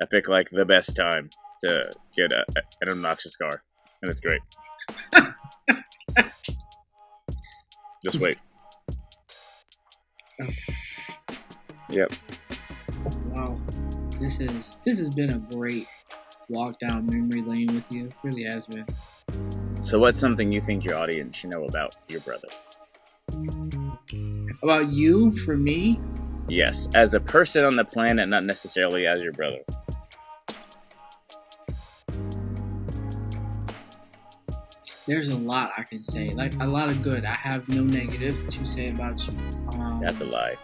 I pick like the best time to get a, an obnoxious car, and it's great. Just wait. [laughs] Yep. Wow. This is this has been a great walk down memory lane with you. It really has been. So, what's something you think your audience should know about your brother? About you, for me, Yes, as a person on the planet, not necessarily as your brother. there's a lot I can say. Like a lot of good. I have no negative to say about you. Um, That's a lie.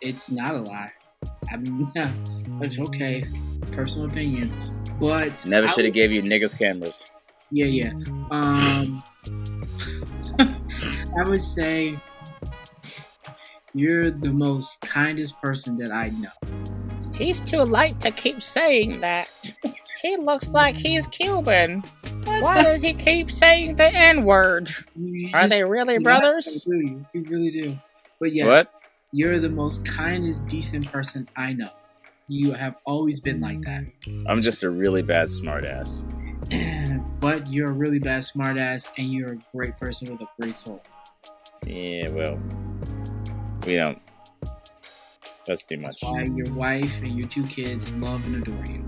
It's not a lie. I mean, [laughs] it's okay. personal opinion. But Never should have gave you niggas cameras. Yeah, yeah. Um, [laughs] I would say you're the most kindest person that I know. He's too light to keep saying that. He looks like he's Cuban. Why does he keep saying the N word? Are just- they really brothers? I do. You, you really do. But yes, What? You're the most kindest, decent person I know. You have always been like that. I'm just a really bad smartass. but you're a really bad smartass, and you're a great person with a great soul. Yeah, well, we don't. That's too much. That's why your wife and your two kids love and adore you.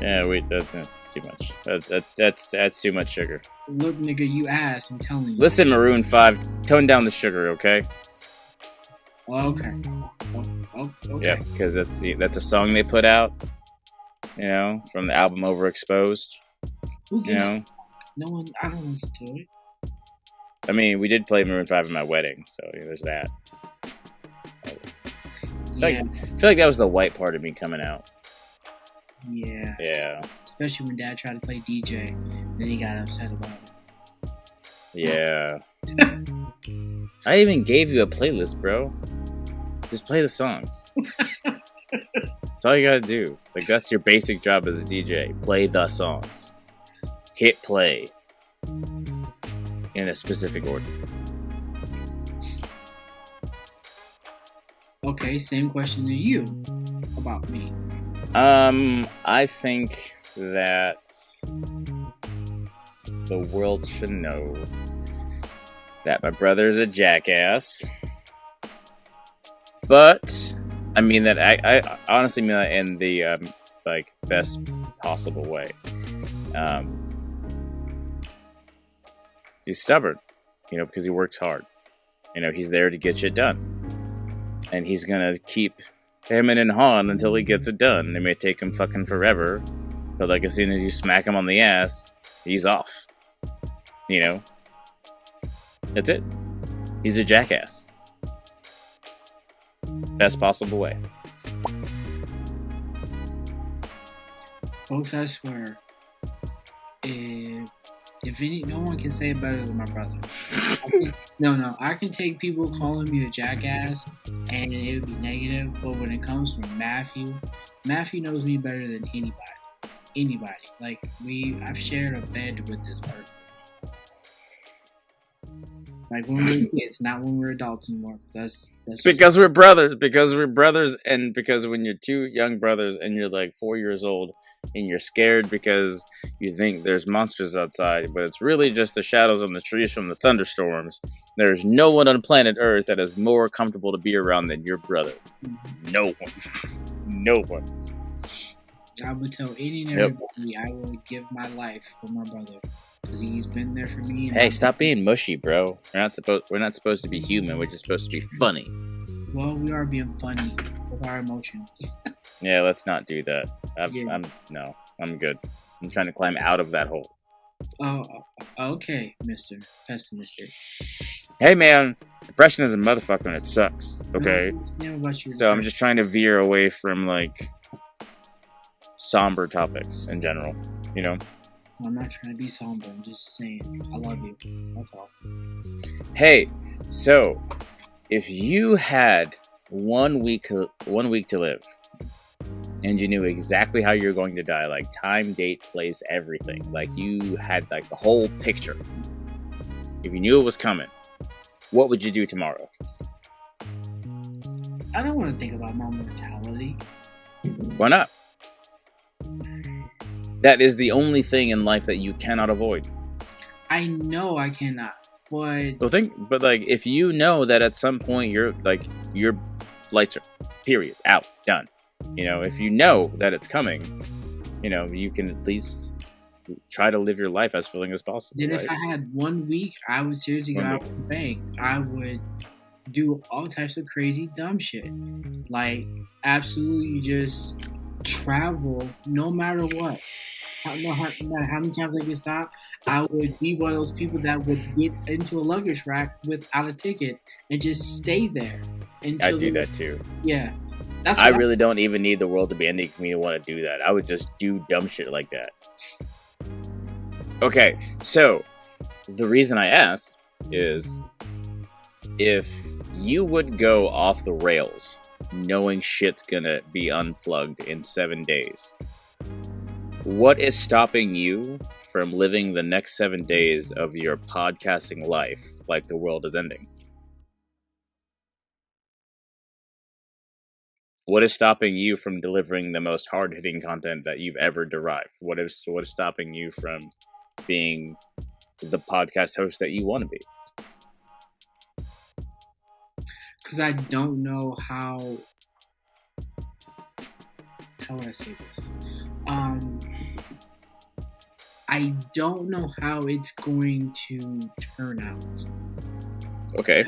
Yeah, wait, that's, that's too much. That's that's that's that's too much sugar. Look, nigga, you ass. I'm telling you. Listen, Maroon Five, tone down the sugar, okay? Okay. Oh, okay. Yeah, because that's the- that's a song they put out, you know, from the album Overexposed. Who You know, No one. I don't listen to it. I mean, we did play Maroon Five at my wedding, so yeah, there's that. Like- Yeah. I feel like that was the white part of me coming out. Yeah. Yeah, Especially when Dad tried to play DJ, then he got upset about it. yeah. I even gave you a playlist, bro. Just play the songs. [laughs] that's all you gotta do. Like that's your basic job as a DJ. Play the songs. Hit play in a specific order. Okay, same question to you about me. Um, I think that the world should know that my brother is a jackass. But I mean that I, I honestly mean that in the um, like best possible way. Um, he's stubborn, you know, because he works hard. You know, he's there to get shit done, and he's gonna keep hemming and hawing until he gets it done. It may take him fucking forever, but like as soon as you smack him on the ass, he's off. You know, that's it. He's a jackass. Best possible way. Folks, I swear, if if any, no one can say it better than my brother. Can- [laughs] no, no, I can take people calling me a jackass, and it would be negative. But when it comes from Matthew, Matthew knows me better than anybody. Anybody. Like we, I've shared a bed with this person. Like when we were kids, not when we're adults anymore. Because that's that's Because we're brothers. Because we're brothers, and because when you're two young brothers and you're like four years old and you're scared because you think there's monsters outside, but it's really just the shadows on the trees from the thunderstorms. There's no one on planet Earth that is more comfortable to be around than your brother. Mm-hmm. No one. No one. I would tell any and Yep. I would give my life for my brother because he's been there for me. Hey, stop being mushy, bro. We're not supposed. We're not supposed to be human. We're just supposed to be funny. Well, we are being funny with our emotions. [laughs] Yeah, let's not do that. I'm, Yeah. I'm no. I'm good. I'm trying to climb out of that hole. oh, oh okay, Mister Pessimistic. Hey, man. Depression is a motherfucker and it sucks. Okay. don't understand about you. So I'm just trying to veer away from like somber topics in general. You know. I'm not trying to be somber. I'm just saying I love you. That's all. Hey, so if you had one week, one week to live, and you knew exactly how you're going to die, like time, date, place, everything, like you had like the whole picture. If you knew it was coming, what would you do tomorrow? I don't want to think about my mortality. Why not? That is the only thing in life that you cannot avoid. I know I cannot, but Well, think, but like, if you know that at some point you're like your lights are period out done. You know, if you know that it's coming, you know you can at least try to live your life as fully as possible. then Right? if I had one week, I would seriously go One out and bank. I would do all types of crazy dumb shit, like absolutely just travel no matter what. No matter how many times I get stopped, I would be one of those people that would get into a luggage rack without a ticket and just stay there I do that too. Yeah, That's I really don't even need the world to be ending for me to want to do that. I would just do dumb shit like that. Okay, so the reason I asked is if you would go off the rails knowing shit's gonna be unplugged in seven days, what is stopping you from living the next seven days of your podcasting life like the world is ending? What is stopping you from delivering the most hard hitting content that you've ever derived? What is what is stopping you from being the podcast host that you want to be? because I don't know how. How would I say this? Um, I don't know how it's going to turn out. Okay.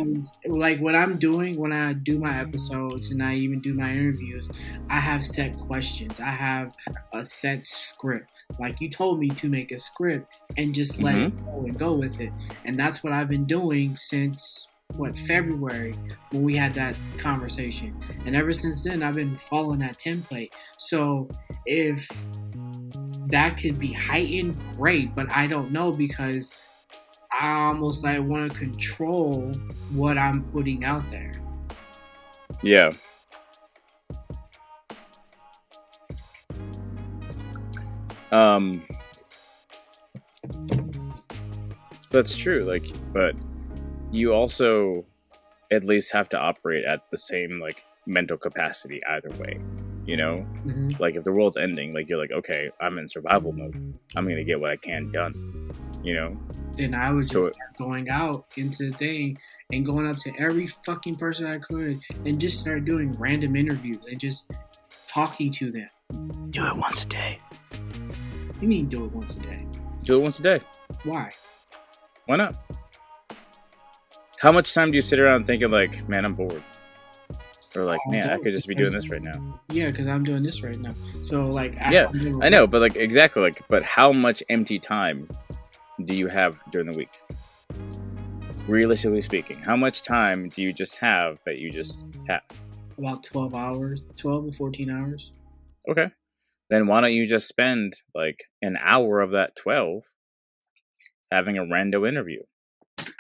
Like what I'm doing when I do my episodes and I even do my interviews, I have set questions. I have a set script. Like you told me to make a script and just let it go and go with it. And that's what I've been doing since what February when we had that conversation. And ever since then I've been following that template. So if that could be heightened, great, but I don't know because I almost like want to control what I'm putting out there. Yeah. Um That's true like but you also at least have to operate at the same like mental capacity either way. You know? Mm-hmm. Like if the world's ending, like you're like, okay, I'm in survival mode. I'm gonna get what I can done. You know? Then I was So- just start going out into the thing and going up to every fucking person I could and just start doing random interviews and just talking to them. Do it once a day. You mean do it once a day? Do it once a day. Why? Why not? How much time do you sit around thinking like, man, I'm bored? Or like, I man, I could just be doing this right now. Yeah, because I'm doing this right now. So like, I, Yeah, I know, but like exactly like but how much empty time do you have during the week? Realistically speaking, how much time do you just have that you just have? about 12 hours, 12 to 14 hours. Okay. Then why don't you just spend like an hour of that 12 having a rando interview?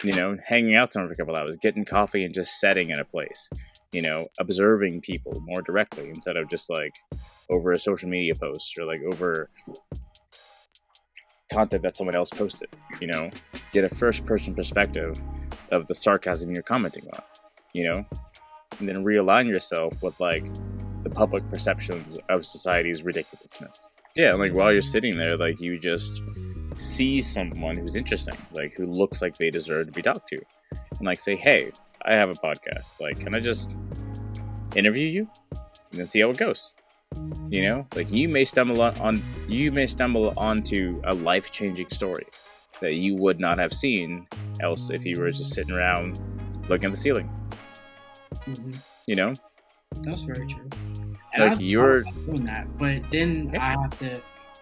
You know, hanging out somewhere for a couple hours, getting coffee and just setting in a place. You know, observing people more directly instead of just like over a social media post or like over content that someone else posted. You know, get a first person perspective of the sarcasm you're commenting on. You know, and then realign yourself with like the public perceptions of society's ridiculousness. Yeah, like while you're sitting there, like you just see someone who's interesting, like who looks like they deserve to be talked to, and like say, "Hey, I have a podcast. Like, can I just interview you and then see how it goes?" You know, like you may stumble on, on you may stumble onto a life changing story that you would not have seen else if you were just sitting around looking at the ceiling. hmm You know, That's very true. And like I've you're doing that, but then Yeah. I have to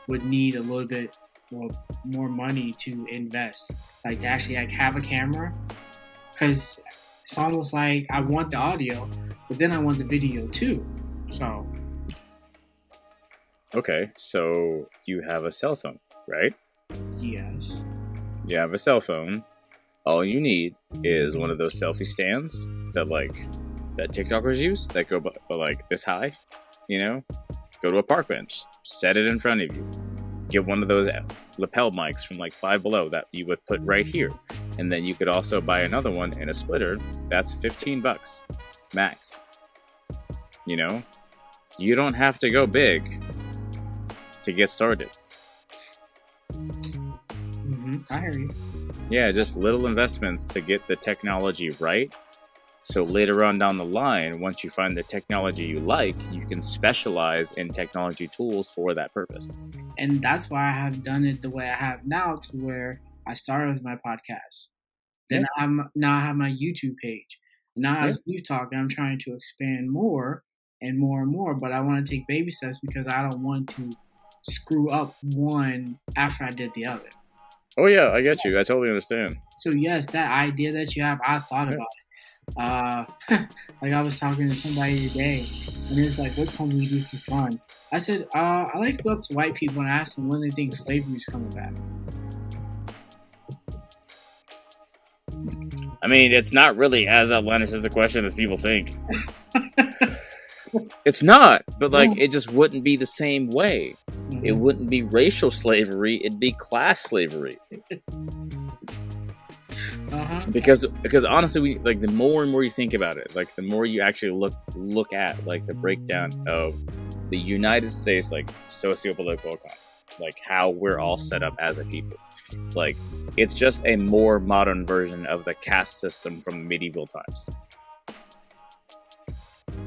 would need a little bit more, more money to invest, like to actually like have a camera, because it's almost like I want the audio, but then I want the video too. So Okay, so you have a cell phone, right? yes, You have a cell phone. All you need is one of those selfie stands that like that TikTokers use that go like this high. You know, go to a park bench, set it in front of you. Get one of those lapel mics from like Five Below that you would put right here, and then you could also buy another one in a splitter. That's fifteen bucks, max. You know, you don't have to go big to get started. hmm I hear you. Yeah, just little investments to get the technology right. So later on down the line, once you find the technology you like, you can specialize in technology tools for that purpose. and that's why I have done it the way I have now, to where I started with my podcast. Then I'm now I have my YouTube page. Now as we've talked, I'm trying to expand more and more and more, but I want to take baby steps because I don't want to screw up one after I did the other. Oh yeah, I get you. I totally understand. So yes, that idea that you have, I thought Yeah. about it, uh, [laughs] like I was talking to somebody today, and it's like, "What's something you do for fun?" I said, uh, "I like to go up to white people and ask them when they think slavery's coming back." I mean, it's not really as outlandish as a question as people think. [laughs] it's not, but like, Yeah. it just wouldn't be the same way. It wouldn't be racial slavery; it'd be class slavery. uh-huh. because because honestly we like the more and more you think about it like the more you actually look look at like the breakdown of the united states like socio-political economy like how we're all set up as a people like it's just a more modern version of the caste system from medieval times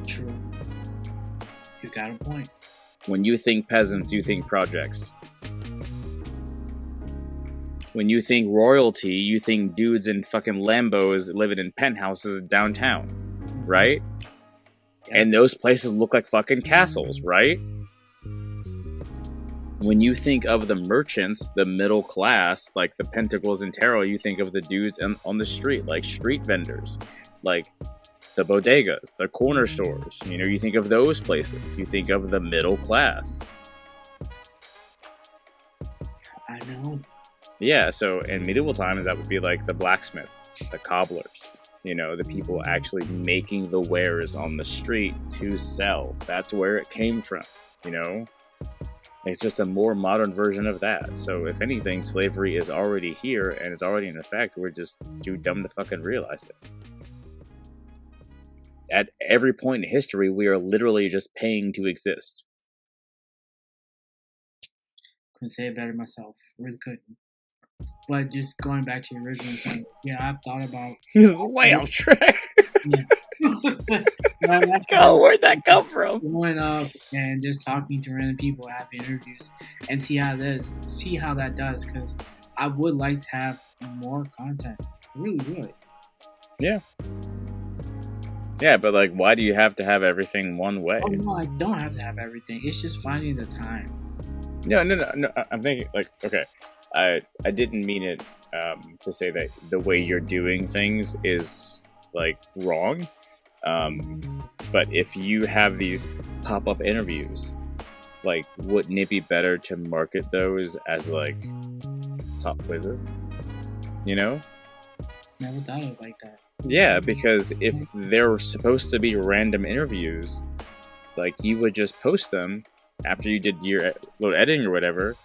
True. You got a point. when you think peasants you think projects when you think royalty you think dudes in fucking lambos living in penthouses downtown right and those places look like fucking castles, right? When you think of the merchants, the middle class, like the Pentacles and Tarot, you think of the dudes on, on the street, like street vendors, like the bodegas, the corner stores. You know, you think of those places. You think of the middle class. I know. Yeah, so in medieval times, that would be like the blacksmiths, the cobblers, you know, the people actually making the wares on the street to sell. That's where it came from, you know? It's just a more modern version of that. So, if anything, slavery is already here and it's already in effect. We're just too dumb to fucking realize it. At every point in history, we are literally just paying to exist. Couldn't say it better myself. Really couldn't. But just going back to your original point, yeah, I've thought about. [laughs] This is way off track. Well, [laughs] that's Oh, where'd that come from? going up and just talking to random people, have interviews, and see how this, see how that does. Because I would like to have more content. I really would. Yeah, Yeah, but like, why do you have to have everything one way? Oh no, I don't have to have everything. It's just finding the time. No, no, no, no. I- I'm thinking like, okay, I I didn't mean it um, to say that the way you're doing things is like wrong. Um, but if you have these pop up interviews, like, wouldn't it be better to market those as like pop quizzes? You know? Never thought of it like that. Yeah, because if they're supposed to be random interviews, like you would just post them after you did your little editing or whatever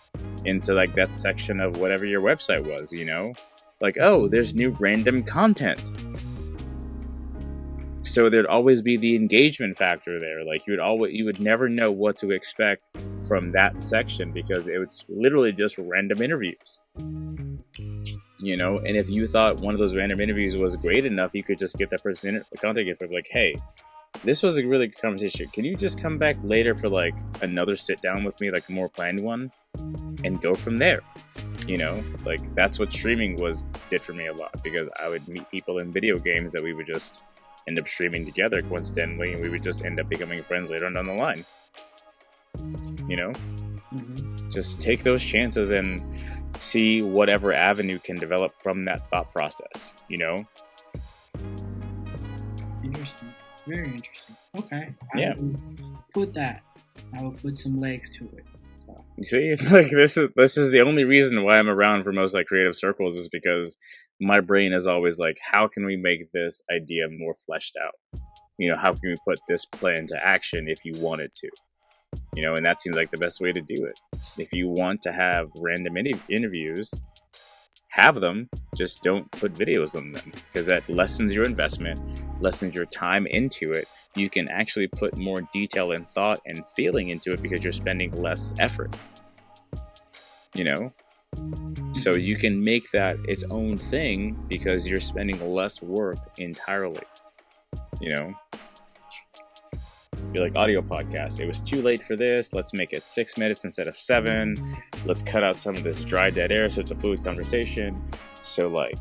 into like that section of whatever your website was, you know? Like, oh, there's new random content. So there'd always be the engagement factor there. Like you would always you would never know what to expect from that section because it was literally just random interviews. You know and if you thought one of those random interviews was great enough you could just get that person a contact info like hey this was a really good conversation. Can you just come back later for like another sit down with me like a more planned one and go from there? You know like that's what streaming was did for me a lot because i would meet people in video games that we would just end up streaming together coincidentally and we would just end up becoming friends later on down the line you know hmm just take those chances and see whatever avenue can develop from that thought process you know Interesting. Very interesting. Okay. I Yeah. will put that. I will put some legs to it. You see? It's [laughs] like this is this is the only reason why i'm around for most like creative circles is because my brain is always like how can we make this idea more fleshed out? You know how can we put this plan to action if you wanted to? You know and that seems like the best way to do it. If you want to have random inter- interviews have them just don't put videos on them because that lessens your investment lessens your time into it you can actually put more detail and thought and feeling into it because you're spending less effort you know? So you can make that its own thing because you're spending less work entirely you know? Be like audio podcast it was too late for this let's make it six minutes instead of seven let's cut out some of this dry dead air so it's a fluid conversation. So like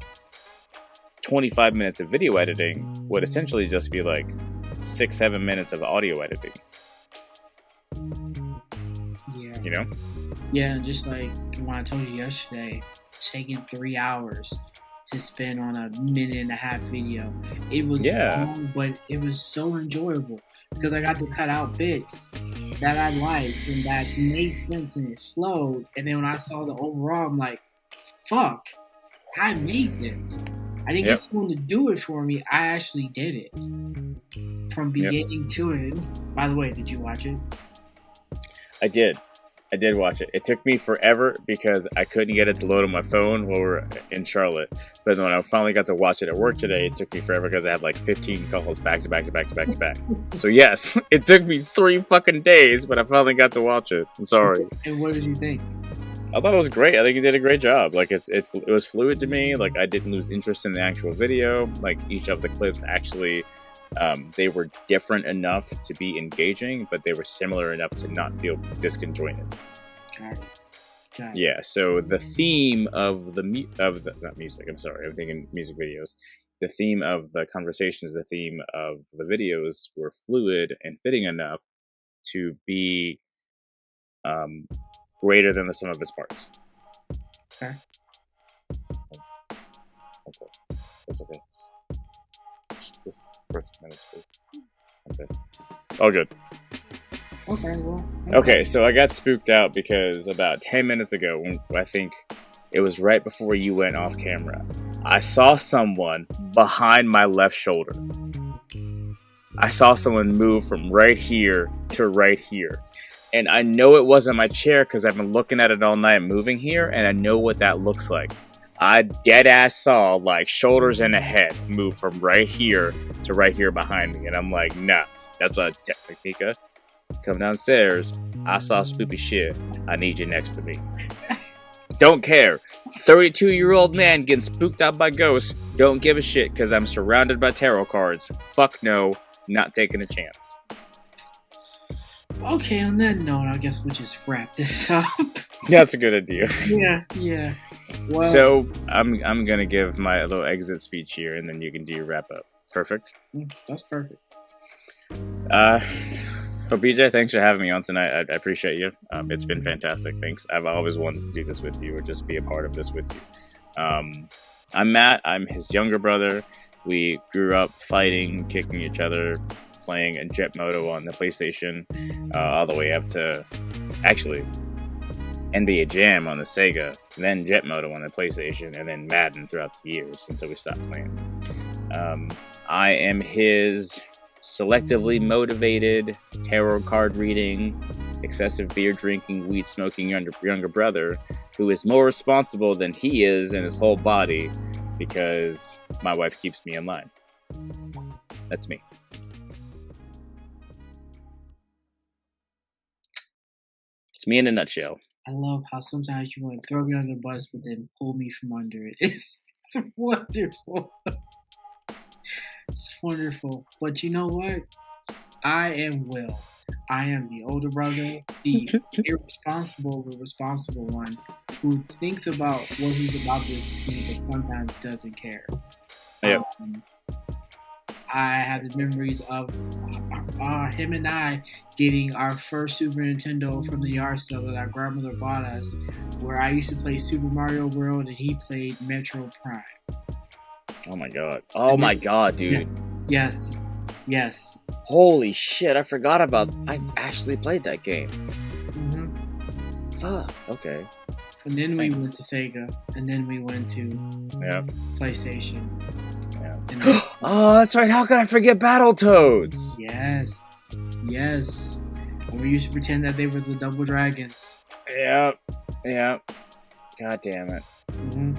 25 minutes of video editing would essentially just be like six seven minutes of audio editing yeah. you know Yeah, just like when I told you yesterday, taking three hours to spend on a minute and a half video. It was Yeah. long, but it was so enjoyable because I got to cut out bits that I liked and that made sense and it flowed. And then when I saw the overall, I'm like, fuck, I made this. I didn't Yep. get someone to do it for me. I actually did it from beginning to it. By the way, did you watch it? I did. I did watch it. It took me forever because I couldn't get it to load on my phone while we are in Charlotte. But when I finally got to watch it at work today, it took me forever because I had like 15 calls back to back to back to back to back. [laughs] So yes, [laughs] it took me three fucking days, but I finally got to watch it. I'm sorry. And what did you think? I thought it was great. I think he did a great job. Like it's it, it was fluid to me. Like I didn't lose interest in the actual video. Like each of the clips actually, um, they were different enough to be engaging, but they were similar enough to not feel disconjointed. Got it. Got it. Yeah. So the theme of the mu- of the not music. I'm sorry. I'm thinking music videos. The theme of the conversations, the theme of the videos were fluid and fitting enough to be um, greater than the sum of its parts. Okay. Okay. That's okay. Just, just first minutes, please. Okay. All good. Okay, well. Okay, so I got spooked out because about 10 minutes ago, when I think it was right before you went off camera, I saw someone behind my left shoulder. I saw someone move from right here to right here. And I know it wasn't my chair because I've been looking at it all night moving here, and I know what that looks like. I dead ass saw like shoulders and a head move from right here to right here behind me. And I'm like, nah, that's what I Technica. Come downstairs. I saw spoopy shit. I need you next to me. [laughs] Don't care. 32 year old man getting spooked out by ghosts. Don't give a shit because I'm surrounded by tarot cards. Fuck no. Not taking a chance. Okay, on that note, I guess we'll just wrap [laughs] this up. That's a good idea. yeah, yeah. Well, So I'm I'm gonna give my little exit speech here, and then you can do your wrap up. Perfect. mm, that's perfect. Uh, so BJ, thanks for having me on tonight. I, I appreciate you. Um, it's been fantastic. Thanks. I've always wanted to do this with you, or just be a part of this with you. Um, I'm Matt. I'm his younger brother. We grew up fighting, kicking each other, playing a Jet Moto on the PlayStation, uh, all the way up to actually NBA Jam on the Sega, then Jet Moto on the PlayStation, and then Madden throughout the years until we stopped playing. Um, I am his selectively motivated, tarot card reading, excessive beer drinking, weed smoking younger, younger brother who is more responsible than he is in his whole body because my wife keeps me in line. That's me. It's me in a nutshell. I love how sometimes you want to throw me under the bus, but then pull me from under it. [laughs] It's, it's wonderful. It's wonderful. But you know what? I am Will. I am the older brother, the [laughs] irresponsible but responsible one who thinks about what he's about to do, but sometimes doesn't care. Yep. Um, I have the memories of uh, him and I getting our first Super Nintendo from the yard sale that our grandmother bought us, where I used to play Super Mario World and he played Metroid Prime. Oh my god. Oh my god, dude. Yes. Yes, yes. Holy shit, I forgot about I actually played that game. hmm Fuck. Okay. And then we went to Sega, and then we went to Yeah. PlayStation. [gasps] Oh, that's right. How could I forget Battletoads? yes, yes. We used to pretend that they were the Double Dragons. Yep. Yep. God damn it. hmm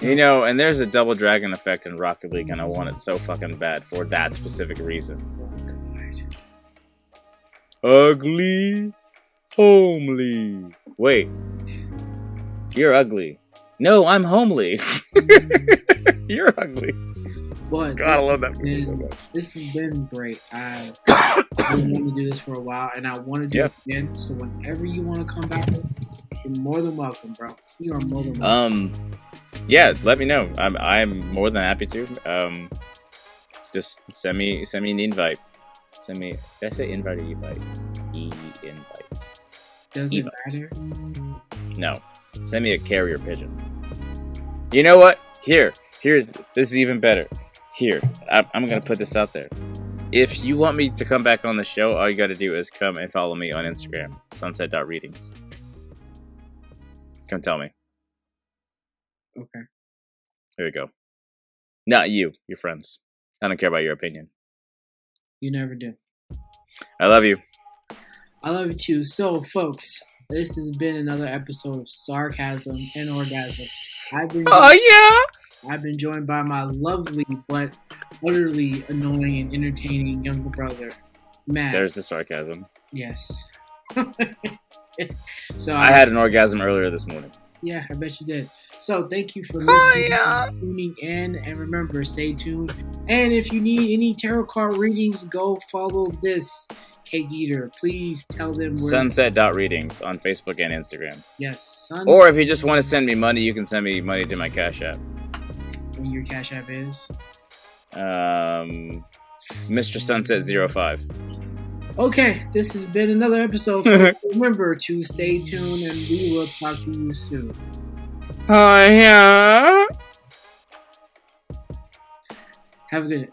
You know, and there's a double dragon effect in Rocket League, and I want it so fucking bad for that specific reason. Ugly, homely. Wait, you're ugly. No, I'm homely. [laughs] [laughs] you're ugly. But God, I love that movie so much. this has been great. I [coughs] been wanting to do this for a while, and I want to do Yeah. it again. So whenever you want to come back, you're more than welcome, bro. You are more than welcome. Um, yeah, let me know. I'm I'm more than happy to. Um, just send me send me an invite. Send me. Did I say invite or invite? E invite. Does Eva. it matter? No, send me a carrier pigeon. You know what? Here, here's this is even better. Here, I, I'm gonna put this out there. If you want me to come back on the show, all you got to do is come and follow me on Instagram, sunset.readings. Come tell me. Okay. Here we go. Not you, your friends. I don't care about your opinion. You never do. I love you. I love you too. So, folks, this has been another episode of Sarcasm and Orgasm. I've been Oh yeah. I've been joined by my lovely but utterly annoying and entertaining younger brother, Matt. There's the sarcasm. yes. [laughs] so I had an orgasm earlier this morning. Yeah, I bet you did. So thank you for Oh, yeah. tuning in, and remember, stay tuned. And if you need any tarot card readings, go follow this Cake Eater. Please tell them where. readings on Facebook and Instagram. yes, sun. Or if you just want to send me money, you can send me money to my Cash App. Your cash app is. Um, Mr. Sunset 05. Okay, this has been another episode. [laughs] remember to stay tuned, and we will talk to you soon. Oh yeah. Have a good.